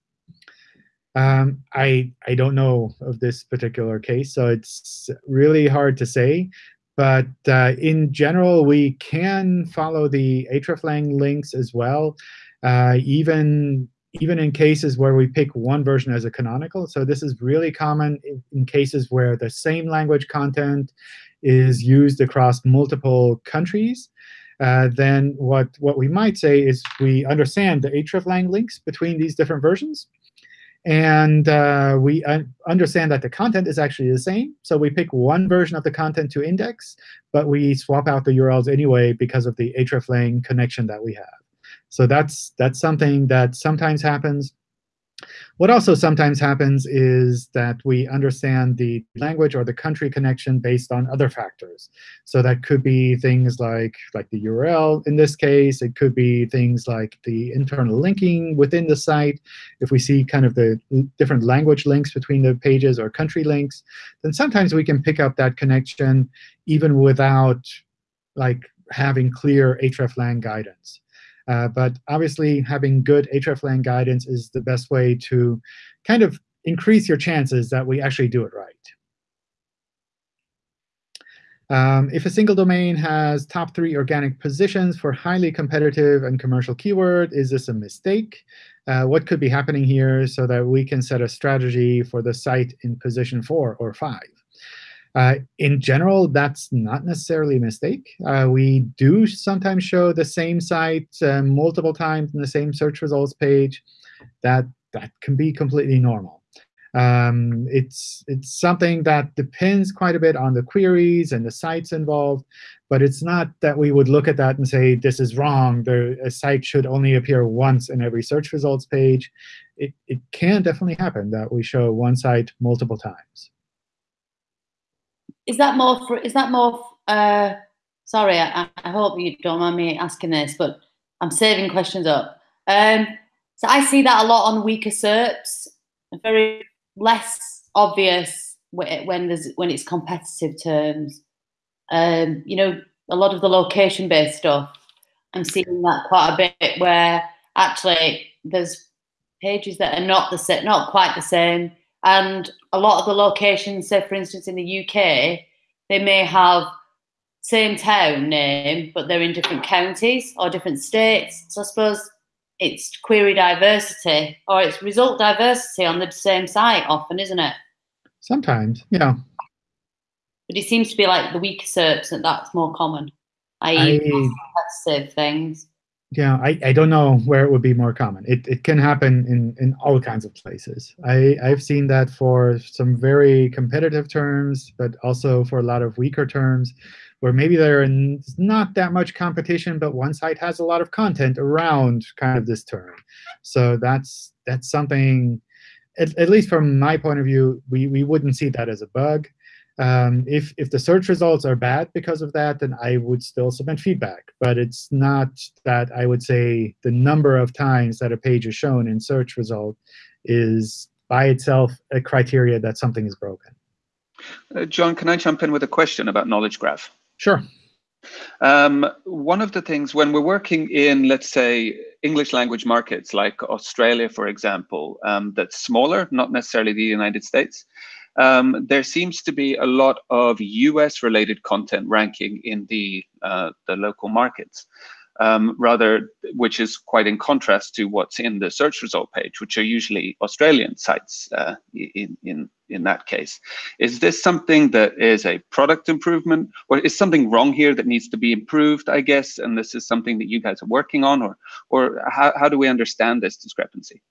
Um, I I don't know of this particular case, so it's really hard to say. But uh, in general, we can follow the hreflang links as well, uh, even even in cases where we pick one version as a canonical. So this is really common in, cases where the same language content is used across multiple countries. Uh, then what, what we might say is we understand the hreflang links between these different versions. And uh, we un understand that the content is actually the same. So we pick one version of the content to index, but we swap out the URLs anyway because of the hreflang connection that we have. So that's, that's something that sometimes happens. What also sometimes happens is that we understand the language or the country connection based on other factors. So that could be things like, like the URL in this case. It could be things like the internal linking within the site. If we see kind of the different language links between the pages or country links, then sometimes we can pick up that connection even without like having clear hreflang guidance. Uh, but obviously, having good hreflang guidance is the best way to kind of increase your chances that we actually do it right. Um, if a single domain has top three organic positions for highly competitive and commercial keyword, is this a mistake? Uh, what could be happening here so that we can set a strategy for the site in position four or five? Uh, in general, that's not necessarily a mistake. Uh, we do sometimes show the same site uh, multiple times in the same search results page. That, that can be completely normal. Um, it's, it's something that depends quite a bit on the queries and the sites involved. But it's not that we would look at that and say, this is wrong. The, a site should only appear once in every search results page. It, it can definitely happen that we show one site multiple times is that more for, is that more, uh, sorry, I, I, hope you don't mind me asking this, but I'm saving questions up. Um, so I see that a lot on weaker SERPs, very less obvious when there's when it's competitive terms. Um, you know, a lot of the location-based stuff, I'm seeing that quite a bit where actually there's pages that are not the same, not quite the same, and a lot of the locations, say for instance in the UK, they may have same town name, but they're in different counties or different states. So I suppose it's query diversity or it's result diversity on the same site often, isn't it? Sometimes, yeah. But it seems to be like the weaker SERPs that that's more common, i.e. competitive things yeah, I, I don't know where it would be more common. It, it can happen in, in all kinds of places. I, I've seen that for some very competitive terms, but also for a lot of weaker terms, where maybe there's not that much competition, but one site has a lot of content around kind of this term. So that's that's something, at, at least from my point of view, we, we wouldn't see that as a bug. Um, if, if the search results are bad because of that, then I would still submit feedback. But it's not that I would say the number of times that a page is shown in search result is by itself a criteria that something is broken. Uh, John, can I jump in with a question about knowledge graph? Sure. Um, one of the things when we're working in, let's say, English language markets like Australia, for example, um, that's smaller, not necessarily the United States, um, there seems to be a lot of US related content ranking in the, uh, the local markets. Um, rather, which is quite in contrast to what's in the search result page, which are usually Australian sites uh, in, in, in that case. Is this something that is a product improvement, or is something wrong here that needs to be improved, I guess, and this is something that you guys are working on, or, or how, how do we understand this discrepancy?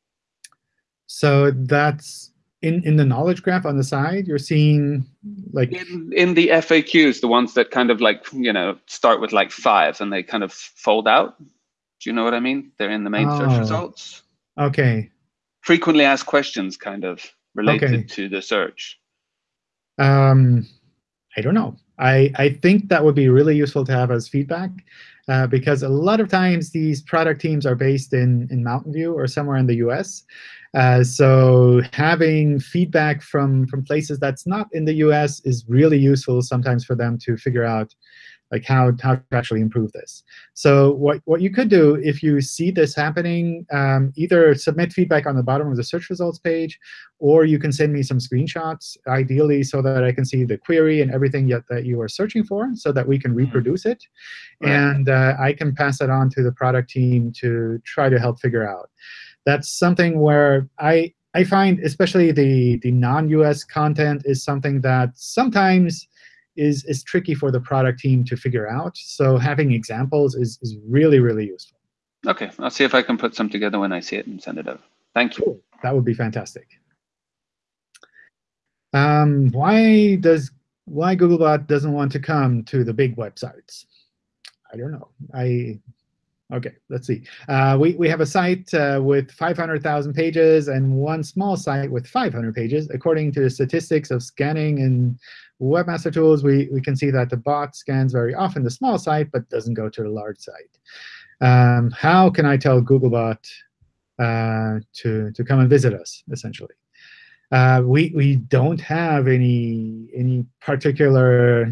So that's in in the knowledge graph on the side, you're seeing like in, in the FAQs, the ones that kind of like you know start with like five and they kind of fold out. Do you know what I mean? They're in the main oh, search results. Okay. Frequently asked questions, kind of related okay. to the search. Um, I don't know. I I think that would be really useful to have as feedback. Uh, because a lot of times these product teams are based in, in Mountain View or somewhere in the US. Uh, so having feedback from, from places that's not in the US is really useful sometimes for them to figure out like how, how to actually improve this. So what, what you could do if you see this happening, um, either submit feedback on the bottom of the search results page, or you can send me some screenshots, ideally so that I can see the query and everything yet that you are searching for so that we can mm-hmm. reproduce it. Right. And uh, I can pass it on to the product team to try to help figure out that's something where I I find especially the the non-US content is something that sometimes is is tricky for the product team to figure out. So having examples is is really really useful. Okay, I'll see if I can put some together when I see it and send it over. Thank you. Cool. That would be fantastic. Um, why does why Googlebot doesn't want to come to the big websites? I don't know. I OK, let's see. Uh, we, we have a site uh, with 500,000 pages and one small site with 500 pages. According to the statistics of scanning in Webmaster Tools, we, we can see that the bot scans very often the small site, but doesn't go to the large site. Um, how can I tell Googlebot uh, to, to come and visit us, essentially? Uh, we we don't have any any particular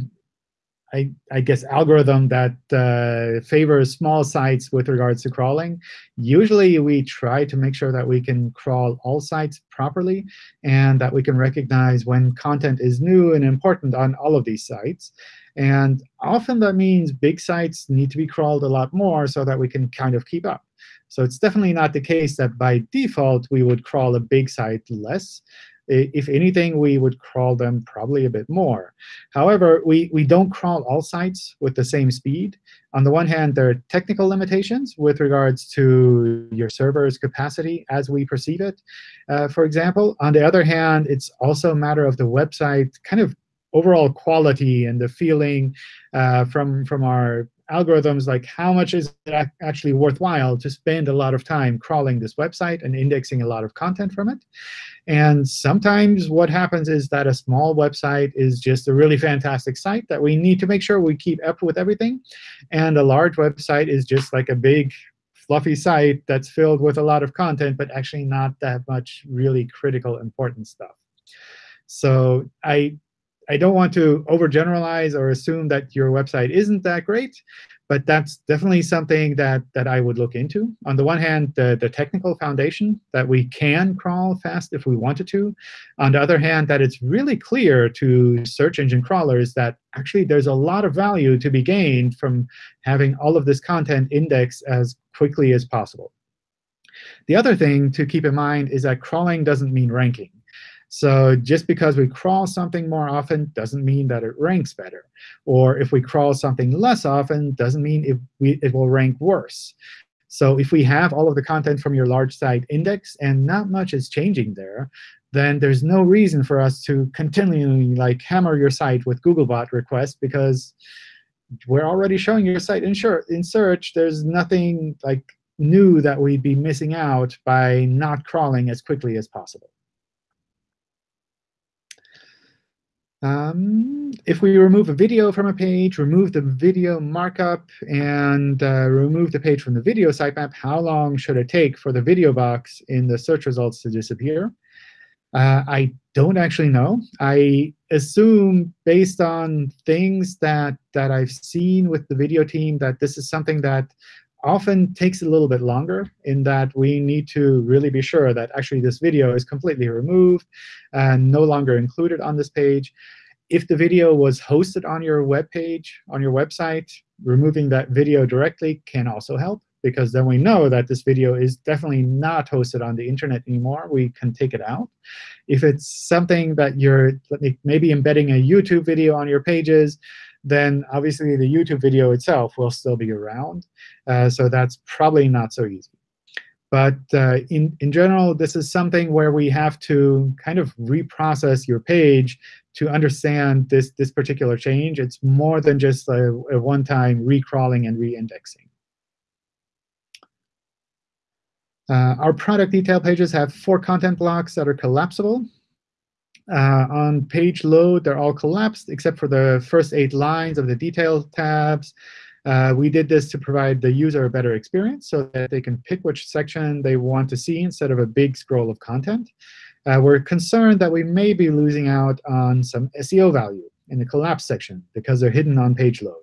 I, I, guess, algorithm that uh, favors small sites with regards to crawling. Usually, we try to make sure that we can crawl all sites properly and that we can recognize when content is new and important on all of these sites. And often that means big sites need to be crawled a lot more so that we can kind of keep up. So it's definitely not the case that by default we would crawl a big site less if anything, we would crawl them probably a bit more. However, we, we don't crawl all sites with the same speed. On the one hand, there are technical limitations with regards to your server's capacity as we perceive it, uh, for example. On the other hand, it's also a matter of the website kind of overall quality and the feeling uh, from, from our algorithms like how much is it actually worthwhile to spend a lot of time crawling this website and indexing a lot of content from it. And sometimes what happens is that a small website is just a really fantastic site that we need to make sure we keep up with everything. And a large website is just like a big fluffy site that's filled with a lot of content, but actually not that much really critical important stuff. So I I don't want to overgeneralize or assume that your website isn't that great, but that's definitely something that, that I would look into. On the one hand, the, the technical foundation that we can crawl fast if we wanted to. On the other hand, that it's really clear to search engine crawlers that actually there's a lot of value to be gained from having all of this content indexed as quickly as possible. The other thing to keep in mind is that crawling doesn't mean ranking. So just because we crawl something more often doesn't mean that it ranks better. Or if we crawl something less often doesn't mean it, we, it will rank worse. So if we have all of the content from your large site index and not much is changing there, then there's no reason for us to continually like hammer your site with Googlebot requests because we're already showing your site in, in search. There's nothing like new that we'd be missing out by not crawling as quickly as possible. Um, if we remove a video from a page, remove the video markup, and uh, remove the page from the video sitemap, how long should it take for the video box in the search results to disappear? Uh, I don't actually know. I assume, based on things that, that I've seen with the video team, that this is something that often takes a little bit longer in that we need to really be sure that actually this video is completely removed and no longer included on this page. If the video was hosted on your web page, on your website, removing that video directly can also help, because then we know that this video is definitely not hosted on the internet anymore. We can take it out. If it's something that you're maybe embedding a YouTube video on your pages, then obviously the YouTube video itself will still be around. Uh, so that's probably not so easy. But uh, in, in general, this is something where we have to kind of reprocess your page to understand this, this particular change. It's more than just a, a one-time recrawling and re-indexing. Uh, our product detail pages have four content blocks that are collapsible. Uh, on page load, they're all collapsed except for the first eight lines of the detail tabs. Uh, we did this to provide the user a better experience so that they can pick which section they want to see instead of a big scroll of content. Uh, we're concerned that we may be losing out on some SEO value in the collapse section because they're hidden on page load.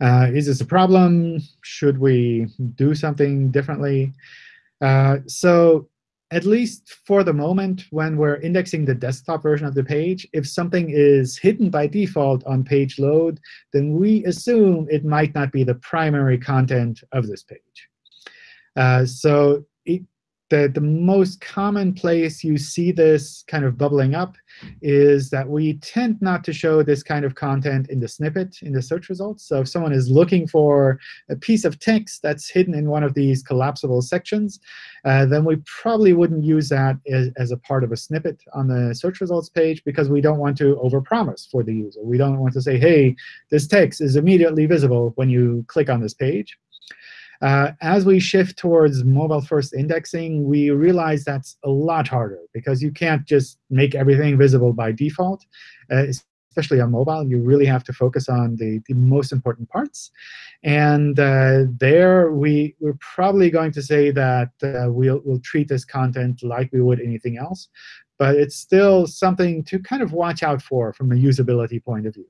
Uh, is this a problem? Should we do something differently? Uh, so at least for the moment, when we're indexing the desktop version of the page, if something is hidden by default on page load, then we assume it might not be the primary content of this page. Uh, so the, the most common place you see this kind of bubbling up is that we tend not to show this kind of content in the snippet in the search results. So if someone is looking for a piece of text that's hidden in one of these collapsible sections, uh, then we probably wouldn't use that as, as a part of a snippet on the search results page because we don't want to overpromise for the user. We don't want to say, hey, this text is immediately visible when you click on this page. Uh, as we shift towards mobile-first indexing, we realize that's a lot harder because you can't just make everything visible by default. Uh, especially on mobile, you really have to focus on the, the most important parts. And uh, there, we, we're probably going to say that uh, we'll, we'll treat this content like we would anything else. But it's still something to kind of watch out for from a usability point of view.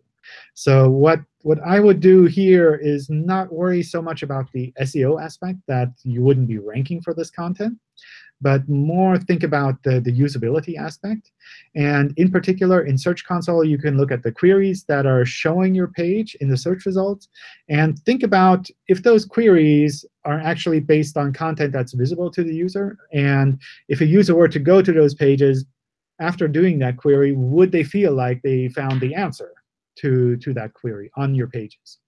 So what, what I would do here is not worry so much about the SEO aspect that you wouldn't be ranking for this content, but more think about the, the usability aspect. And in particular, in Search Console, you can look at the queries that are showing your page in the search results, and think about if those queries are actually based on content that's visible to the user. And if a user were to go to those pages, after doing that query, would they feel like they found the answer? To, to that query on your pages?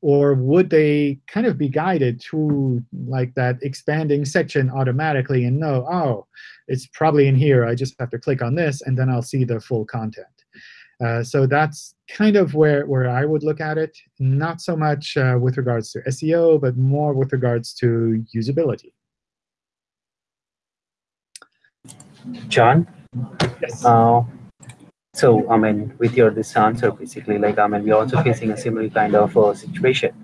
Or would they kind of be guided to like that expanding section automatically and know, oh, it's probably in here. I just have to click on this, and then I'll see the full content. Uh, so that's kind of where, where I would look at it, not so much uh, with regards to SEO, but more with regards to usability. John? Yes. Uh, so, I mean, with your this answer, basically, like, I mean, we're also facing a similar kind of uh, situation.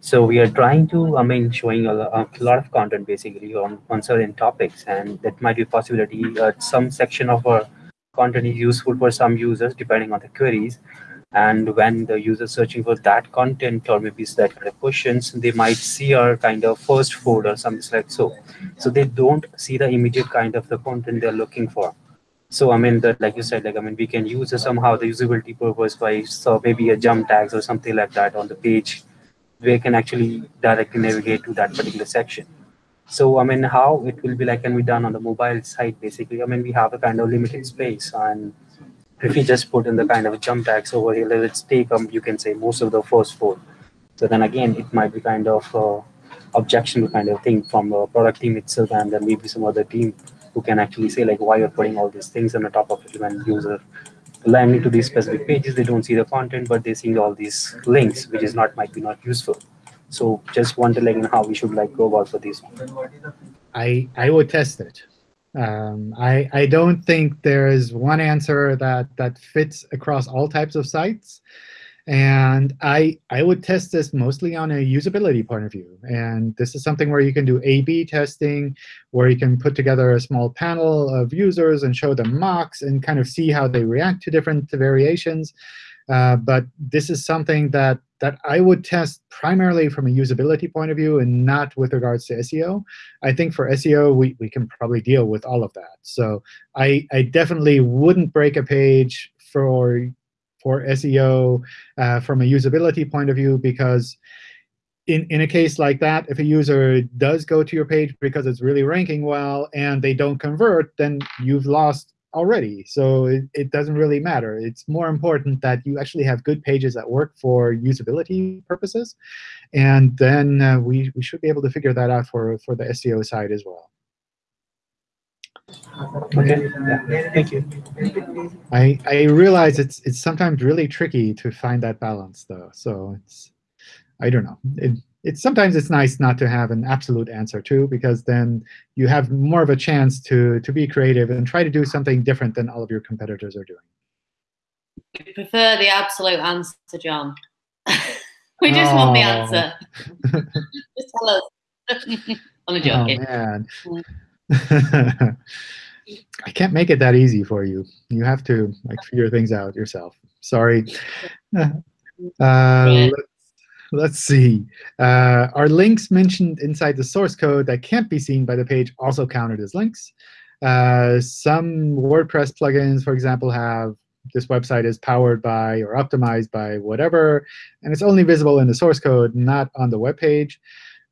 So we are trying to, I mean, showing a, a, lot of content basically on, on certain topics, and that might be a possibility. Uh, some section of our content is useful for some users, depending on the queries. And when the user searching for that content or maybe that kind of questions, they might see our kind of first fold or something like so. So they don't see the immediate kind of the content they're looking for. So I mean that, like you said, like I mean, we can use somehow the usability purpose by so maybe a jump tags or something like that on the page, we can actually directly navigate to that particular section. So I mean, how it will be like can be done on the mobile side basically. I mean, we have a kind of limited space, and if we just put in the kind of jump tags over here, let's take um, you can say most of the first four. So then again, it might be kind of uh, objectionable kind of thing from the product team itself, and then maybe some other team who can actually say like why you're putting all these things on the top of it when user landing to these specific pages they don't see the content but they see all these links which is not might be not useful. So just wonder like how we should like go about for this i i would test it. Um, i i don't think there is one answer that that fits across all types of sites and I, I would test this mostly on a usability point of view. And this is something where you can do A-B testing, where you can put together a small panel of users and show them mocks and kind of see how they react to different variations. Uh, but this is something that, that I would test primarily from a usability point of view and not with regards to SEO. I think for SEO, we, we can probably deal with all of that. So I, I definitely wouldn't break a page for for SEO uh, from a usability point of view because in, in a case like that, if a user does go to your page because it's really ranking well and they don't convert, then you've lost already. So it, it doesn't really matter. It's more important that you actually have good pages that work for usability purposes. And then uh, we, we should be able to figure that out for, for the SEO side as well. Okay. Yeah. Thank you. I I realize it's it's sometimes really tricky to find that balance though. So it's I don't know. It it's sometimes it's nice not to have an absolute answer too, because then you have more of a chance to to be creative and try to do something different than all of your competitors are doing. We prefer the absolute answer, John. we just oh. want the oh. answer. just tell us. I'm joking. Oh, man. Mm. I can't make it that easy for you. You have to like figure things out yourself. Sorry. Uh, let's, see. Uh, are links mentioned inside the source code that can't be seen by the page also counted as links? Uh, some WordPress plugins, for example, have this website is powered by or optimized by whatever, and it's only visible in the source code, not on the web page.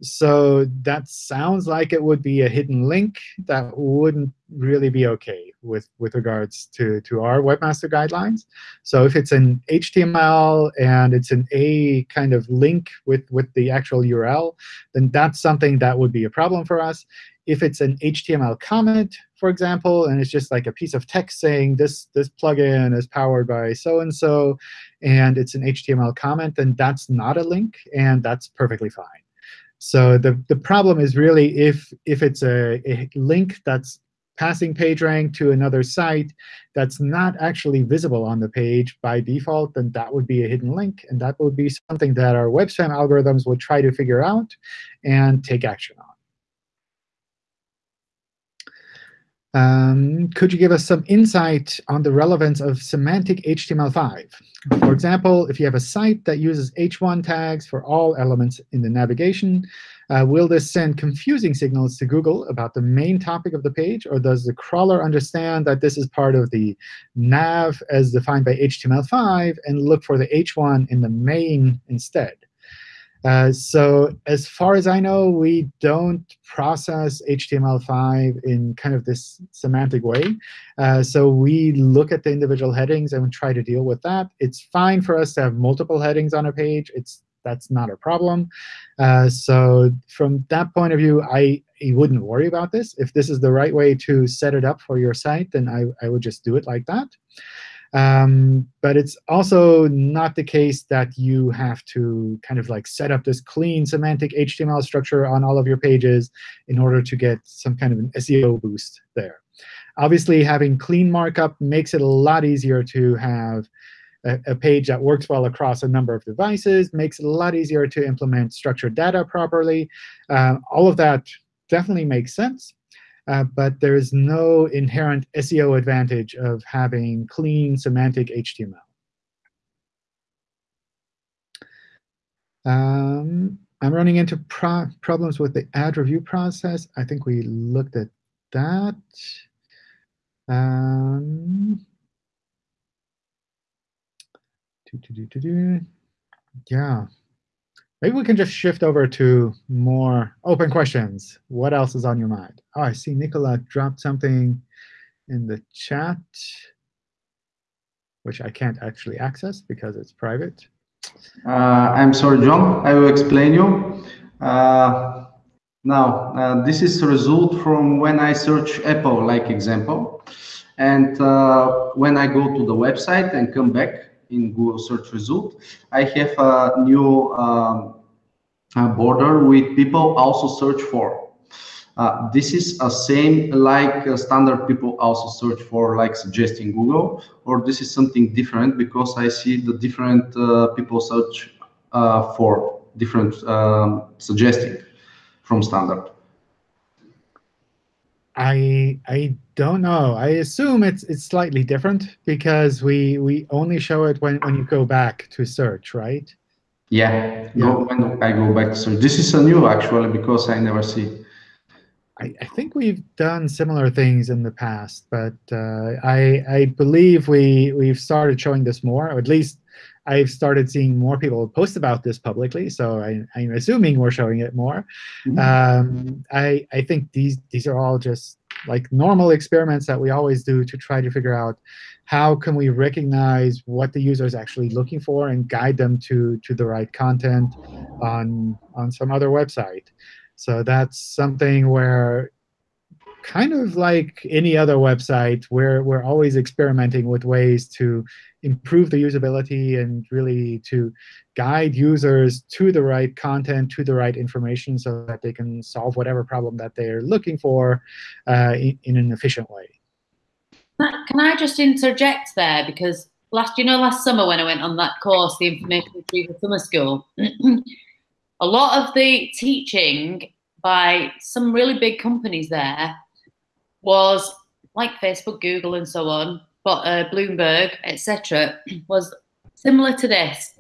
So that sounds like it would be a hidden link that wouldn't really be OK with, with regards to, to our webmaster guidelines. So if it's an HTML and it's an A kind of link with, with the actual URL, then that's something that would be a problem for us. If it's an HTML comment, for example, and it's just like a piece of text saying this, this plugin is powered by so-and-so, and it's an HTML comment, then that's not a link, and that's perfectly fine. So the, the problem is really if, if it's a, a link that's passing PageRank to another site that's not actually visible on the page by default, then that would be a hidden link. And that would be something that our web spam algorithms would try to figure out and take action on. Um, could you give us some insight on the relevance of semantic HTML5? For example, if you have a site that uses h1 tags for all elements in the navigation, uh, will this send confusing signals to Google about the main topic of the page? Or does the crawler understand that this is part of the nav as defined by HTML5 and look for the h1 in the main instead? Uh, so as far as I know, we don't process HTML5 in kind of this semantic way. Uh, so we look at the individual headings and try to deal with that. It's fine for us to have multiple headings on a page. It's That's not a problem. Uh, so from that point of view, I, I wouldn't worry about this. If this is the right way to set it up for your site, then I, I would just do it like that. Um, but it's also not the case that you have to kind of like set up this clean semantic HTML structure on all of your pages in order to get some kind of an SEO boost there. Obviously, having clean markup makes it a lot easier to have a, a page that works well across a number of devices, makes it a lot easier to implement structured data properly. Uh, all of that definitely makes sense. Uh, but there is no inherent SEO advantage of having clean semantic HTML. Um, I'm running into pro problems with the ad review process. I think we looked at that. Um, yeah. Maybe we can just shift over to more open questions. What else is on your mind? Oh, I see Nicola dropped something in the chat, which I can't actually access because it's private. Uh, I'm sorry, John. I will explain you. Uh, now, uh, this is a result from when I search Apple, like example. And uh, when I go to the website and come back, in Google search result. I have a new um, a border with people also search for. Uh, this is a same like uh, standard people also search for like suggesting Google, or this is something different because I see the different uh, people search uh, for different um, suggesting from standard. I I don't know. I assume it's it's slightly different because we we only show it when when you go back to search, right? Yeah, yeah. Go, when I go back to search. This is a new actually because I never see. I, I think we've done similar things in the past, but uh, I I believe we we've started showing this more, or at least I've started seeing more people post about this publicly, so I, am assuming we're showing it more. Mm -hmm. um, I, I think these, these are all just like normal experiments that we always do to try to figure out how can we recognize what the user is actually looking for and guide them to, to the right content on, on some other website. So that's something where kind of like any other website, we're, we're always experimenting with ways to improve the usability and really to guide users to the right content, to the right information, so that they can solve whatever problem that they're looking for uh, in, in, an efficient way. Can I just interject there? Because last, you know, last summer when I went on that course, the Information Retrieval Summer School, a lot of the teaching by some really big companies there was like Facebook, Google, and so on, but uh, Bloomberg, etc., was similar to this.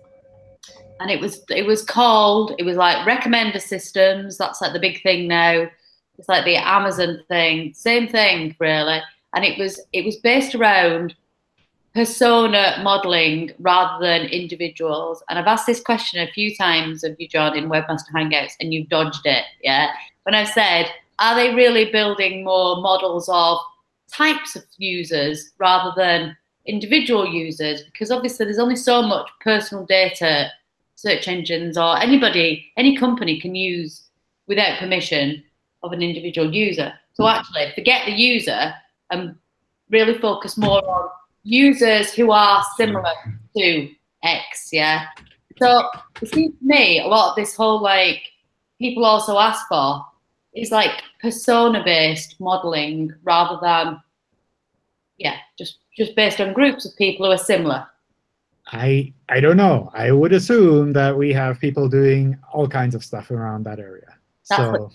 And it was it was called it was like recommender systems. That's like the big thing now. It's like the Amazon thing, same thing really. And it was it was based around persona modeling rather than individuals. And I've asked this question a few times of you, John, in Webmaster Hangouts, and you've dodged it. Yeah. When I've said, are they really building more models of types of users rather than individual users? Because obviously there's only so much personal data search engines or anybody, any company can use without permission of an individual user. So hmm. actually forget the user and really focus more on users who are similar to X, yeah. So it seems to me a lot of this whole like people also ask for is like persona based modeling rather than yeah, just just based on groups of people who are similar. I I don't know. I would assume that we have people doing all kinds of stuff around that area. That's so what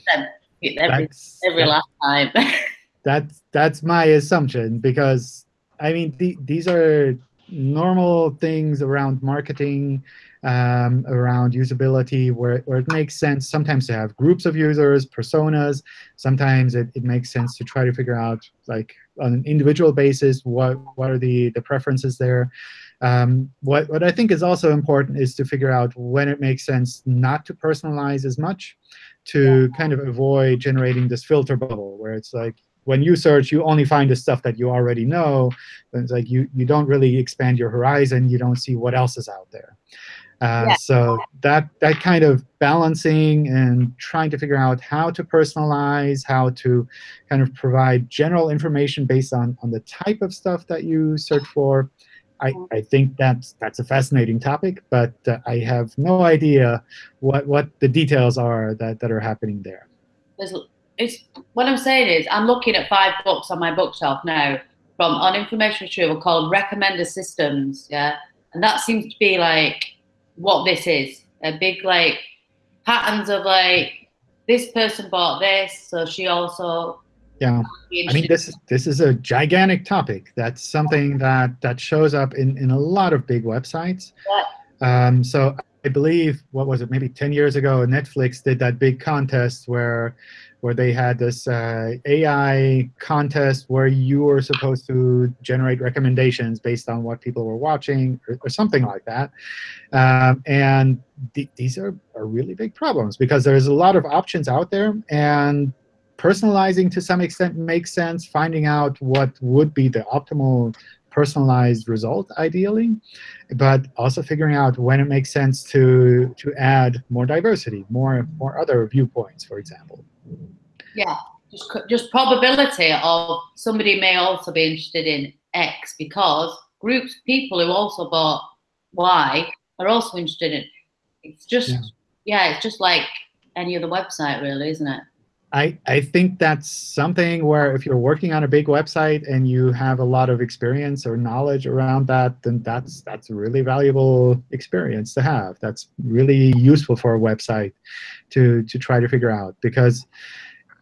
every, that's every that- last time. that's that's my assumption because I mean the, these are normal things around marketing, um, around usability, where where it makes sense sometimes to have groups of users, personas. Sometimes it, it makes sense to try to figure out like on an individual basis what what are the the preferences there. Um, what what I think is also important is to figure out when it makes sense not to personalize as much, to kind of avoid generating this filter bubble where it's like when you search, you only find the stuff that you already know. It's like you, you don't really expand your horizon. You don't see what else is out there. Uh, Yeah. So that, that kind of balancing and trying to figure out how to personalize, how to kind of provide general information based on, on the type of stuff that you search for, I, I think that's, that's a fascinating topic, but uh, I have no idea what, what the details are that, that are happening there. There's, it's what I'm saying is I'm looking at five books on my bookshelf now from on information retrieval called recommender systems, yeah, and that seems to be like what this is a big like patterns of like this person bought this, so she also. Yeah. I mean, this is this is a gigantic topic. That's something that that shows up in in a lot of big websites. yeah. Um, so I believe what was it? Maybe 10 years ago, Netflix did that big contest where where they had this uh, AI contest where you were supposed to generate recommendations based on what people were watching or, or something like that. Um, and th these are, are really big problems because there's a lot of options out there and personalizing to some extent makes sense, finding out what would be the optimal personalized result ideally, but also figuring out when it makes sense to to add more diversity, more more other viewpoints, for example. Yeah, just just probability of somebody may also be interested in X because groups people who also bought Y are also interested in. It's just Yeah. yeah, it's just like any other website, really, isn't it? I, I think that's something where if you're working on a big website and you have a lot of experience or knowledge around that, then that's that's a really valuable experience to have. That's really useful for a website to to try to figure out because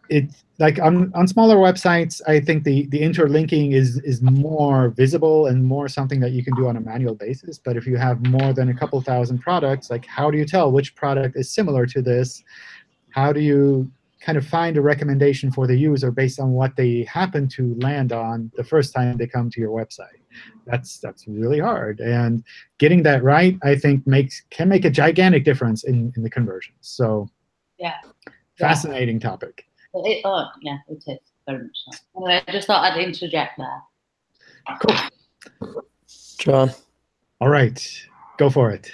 it like on, on smaller websites, I think the, the interlinking is is more visible and more something that you can do on a manual basis. But if you have more than a couple thousand products, like how do you tell which product is similar to this? How do you kind of find a recommendation for the user based on what they happen to land on the first time they come to your website. That's that's really hard, and getting that right, I think, makes can make a gigantic difference in in the conversions. So, Yeah. fascinating topic. It, oh, yeah, it is very much so. Anyway, I just thought I'd interject there. Cool. John. All right, go for it.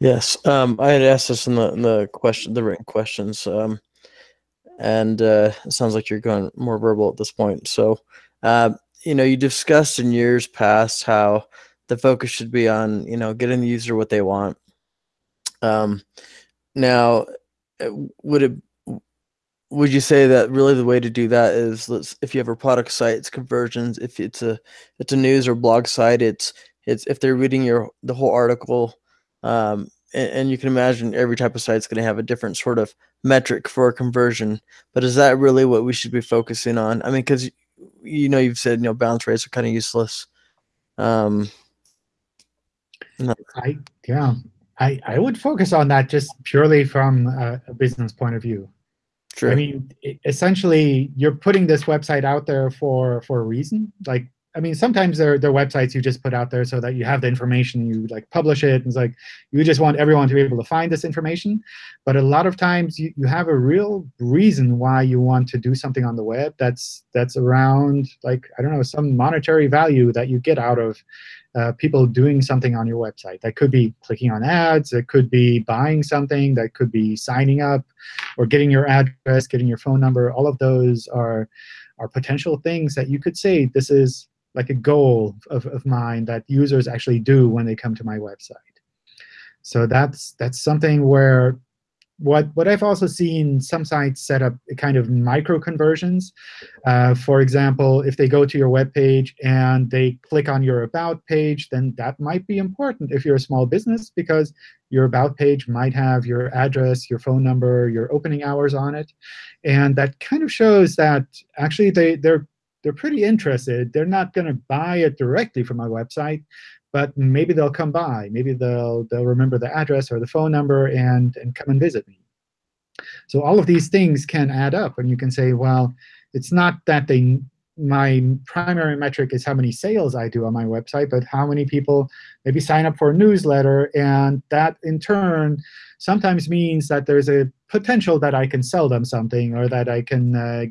Yes, um, I had asked this in the in the question, the written questions, um, and uh, it sounds like you're going more verbal at this point. So, uh, you know, you discussed in years past how the focus should be on you know getting the user what they want. Um, now, uh, would it would you say that really the way to do that is let's if you have a product site, it's conversions. If it's a it's a news or blog site, it's it's if they're reading your the whole article um, and, and you can imagine every type of site is going to have a different sort of metric for conversion but is that really what we should be focusing on i mean because you know you've said you know bounce rates are kind of useless um I yeah, I I would focus on that just purely from a, a business point of view. Sure. I mean, essentially, you're putting this website out there for for a reason. Like I mean, sometimes there there are websites you just put out there so that you have the information, you like publish it, and it's like you just want everyone to be able to find this information. But a lot of times you, you have a real reason why you want to do something on the web that's that's around like I don't know some monetary value that you get out of uh, people doing something on your website. That could be clicking on ads. It could be buying something. That could be signing up, or getting your address, getting your phone number. All of those are are potential things that you could say this is like a goal of, of mine that users actually do when they come to my website. So that's that's something where what what I've also seen some sites set up kind of micro conversions. Uh, for example, if they go to your web page and they click on your about page, then that might be important if you're a small business because your about page might have your address, your phone number, your opening hours on it, and that kind of shows that actually they they're they're pretty interested. They're not going to buy it directly from my website, but maybe they'll come by. Maybe they'll they'll remember the address or the phone number and and come and visit me. So all of these things can add up, and you can say, well, it's not that they my primary metric is how many sales I do on my website, but how many people maybe sign up for a newsletter, and that in turn sometimes means that there's a potential that I can sell them something or that I can uh,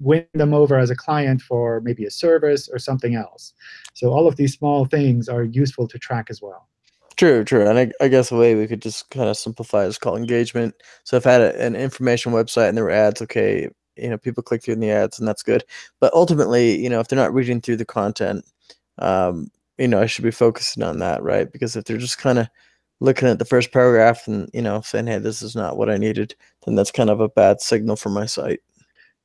win them over as a client for maybe a service or something else. So all of these small things are useful to track as well. True, true. And I, I guess a way we could just kind of simplify is called engagement. So if I had a, an information website and there were ads, okay, you know, people click through the ads and that's good. But ultimately, you know, if they're not reading through the content, um, you know, I should be focusing on that, right? Because if they're just kind of looking at the first paragraph and, you know, saying, hey, this is not what I needed, then that's kind of a bad signal for my site.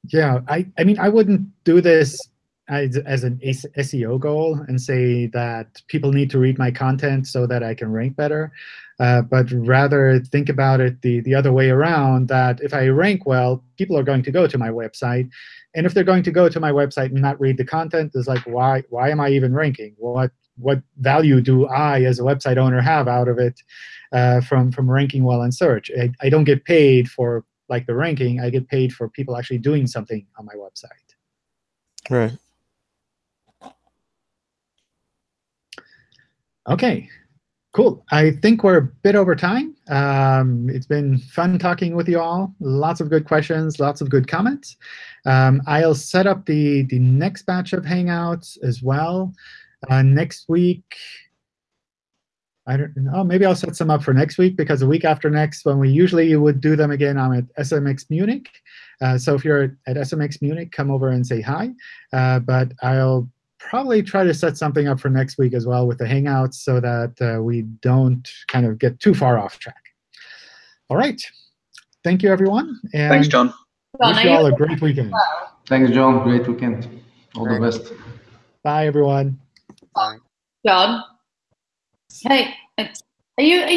Yeah, I, I mean, I wouldn't do this as, as an SEO goal and say that people need to read my content so that I can rank better, uh, but rather think about it the, the other way around, that if I rank well, people are going to go to my website. And if they're going to go to my website and not read the content, it's like, why, why am I even ranking? What, what value do I, as a website owner, have out of it uh, from, from ranking well in search? I, I don't get paid for like the ranking, I get paid for people actually doing something on my website. Right. OK, cool. I think we're a bit over time. Um, it's been fun talking with you all. Lots of good questions, lots of good comments. Um, I'll set up the, the next batch of Hangouts as well. Uh, next week, I don't know. Maybe I'll set some up for next week because the week after next, when we usually would do them again, I'm at SMX Munich. Uh, so if you're at SMX Munich, come over and say hi. Uh, but I'll probably try to set something up for next week as well with the Hangouts so that uh, we don't kind of get too far off track. All right. Thank you, everyone. And Thanks, John. Wish you all a great weekend. Thanks, John. Great weekend. All the best. Bye, everyone. Bye. John. Hey, are you? Are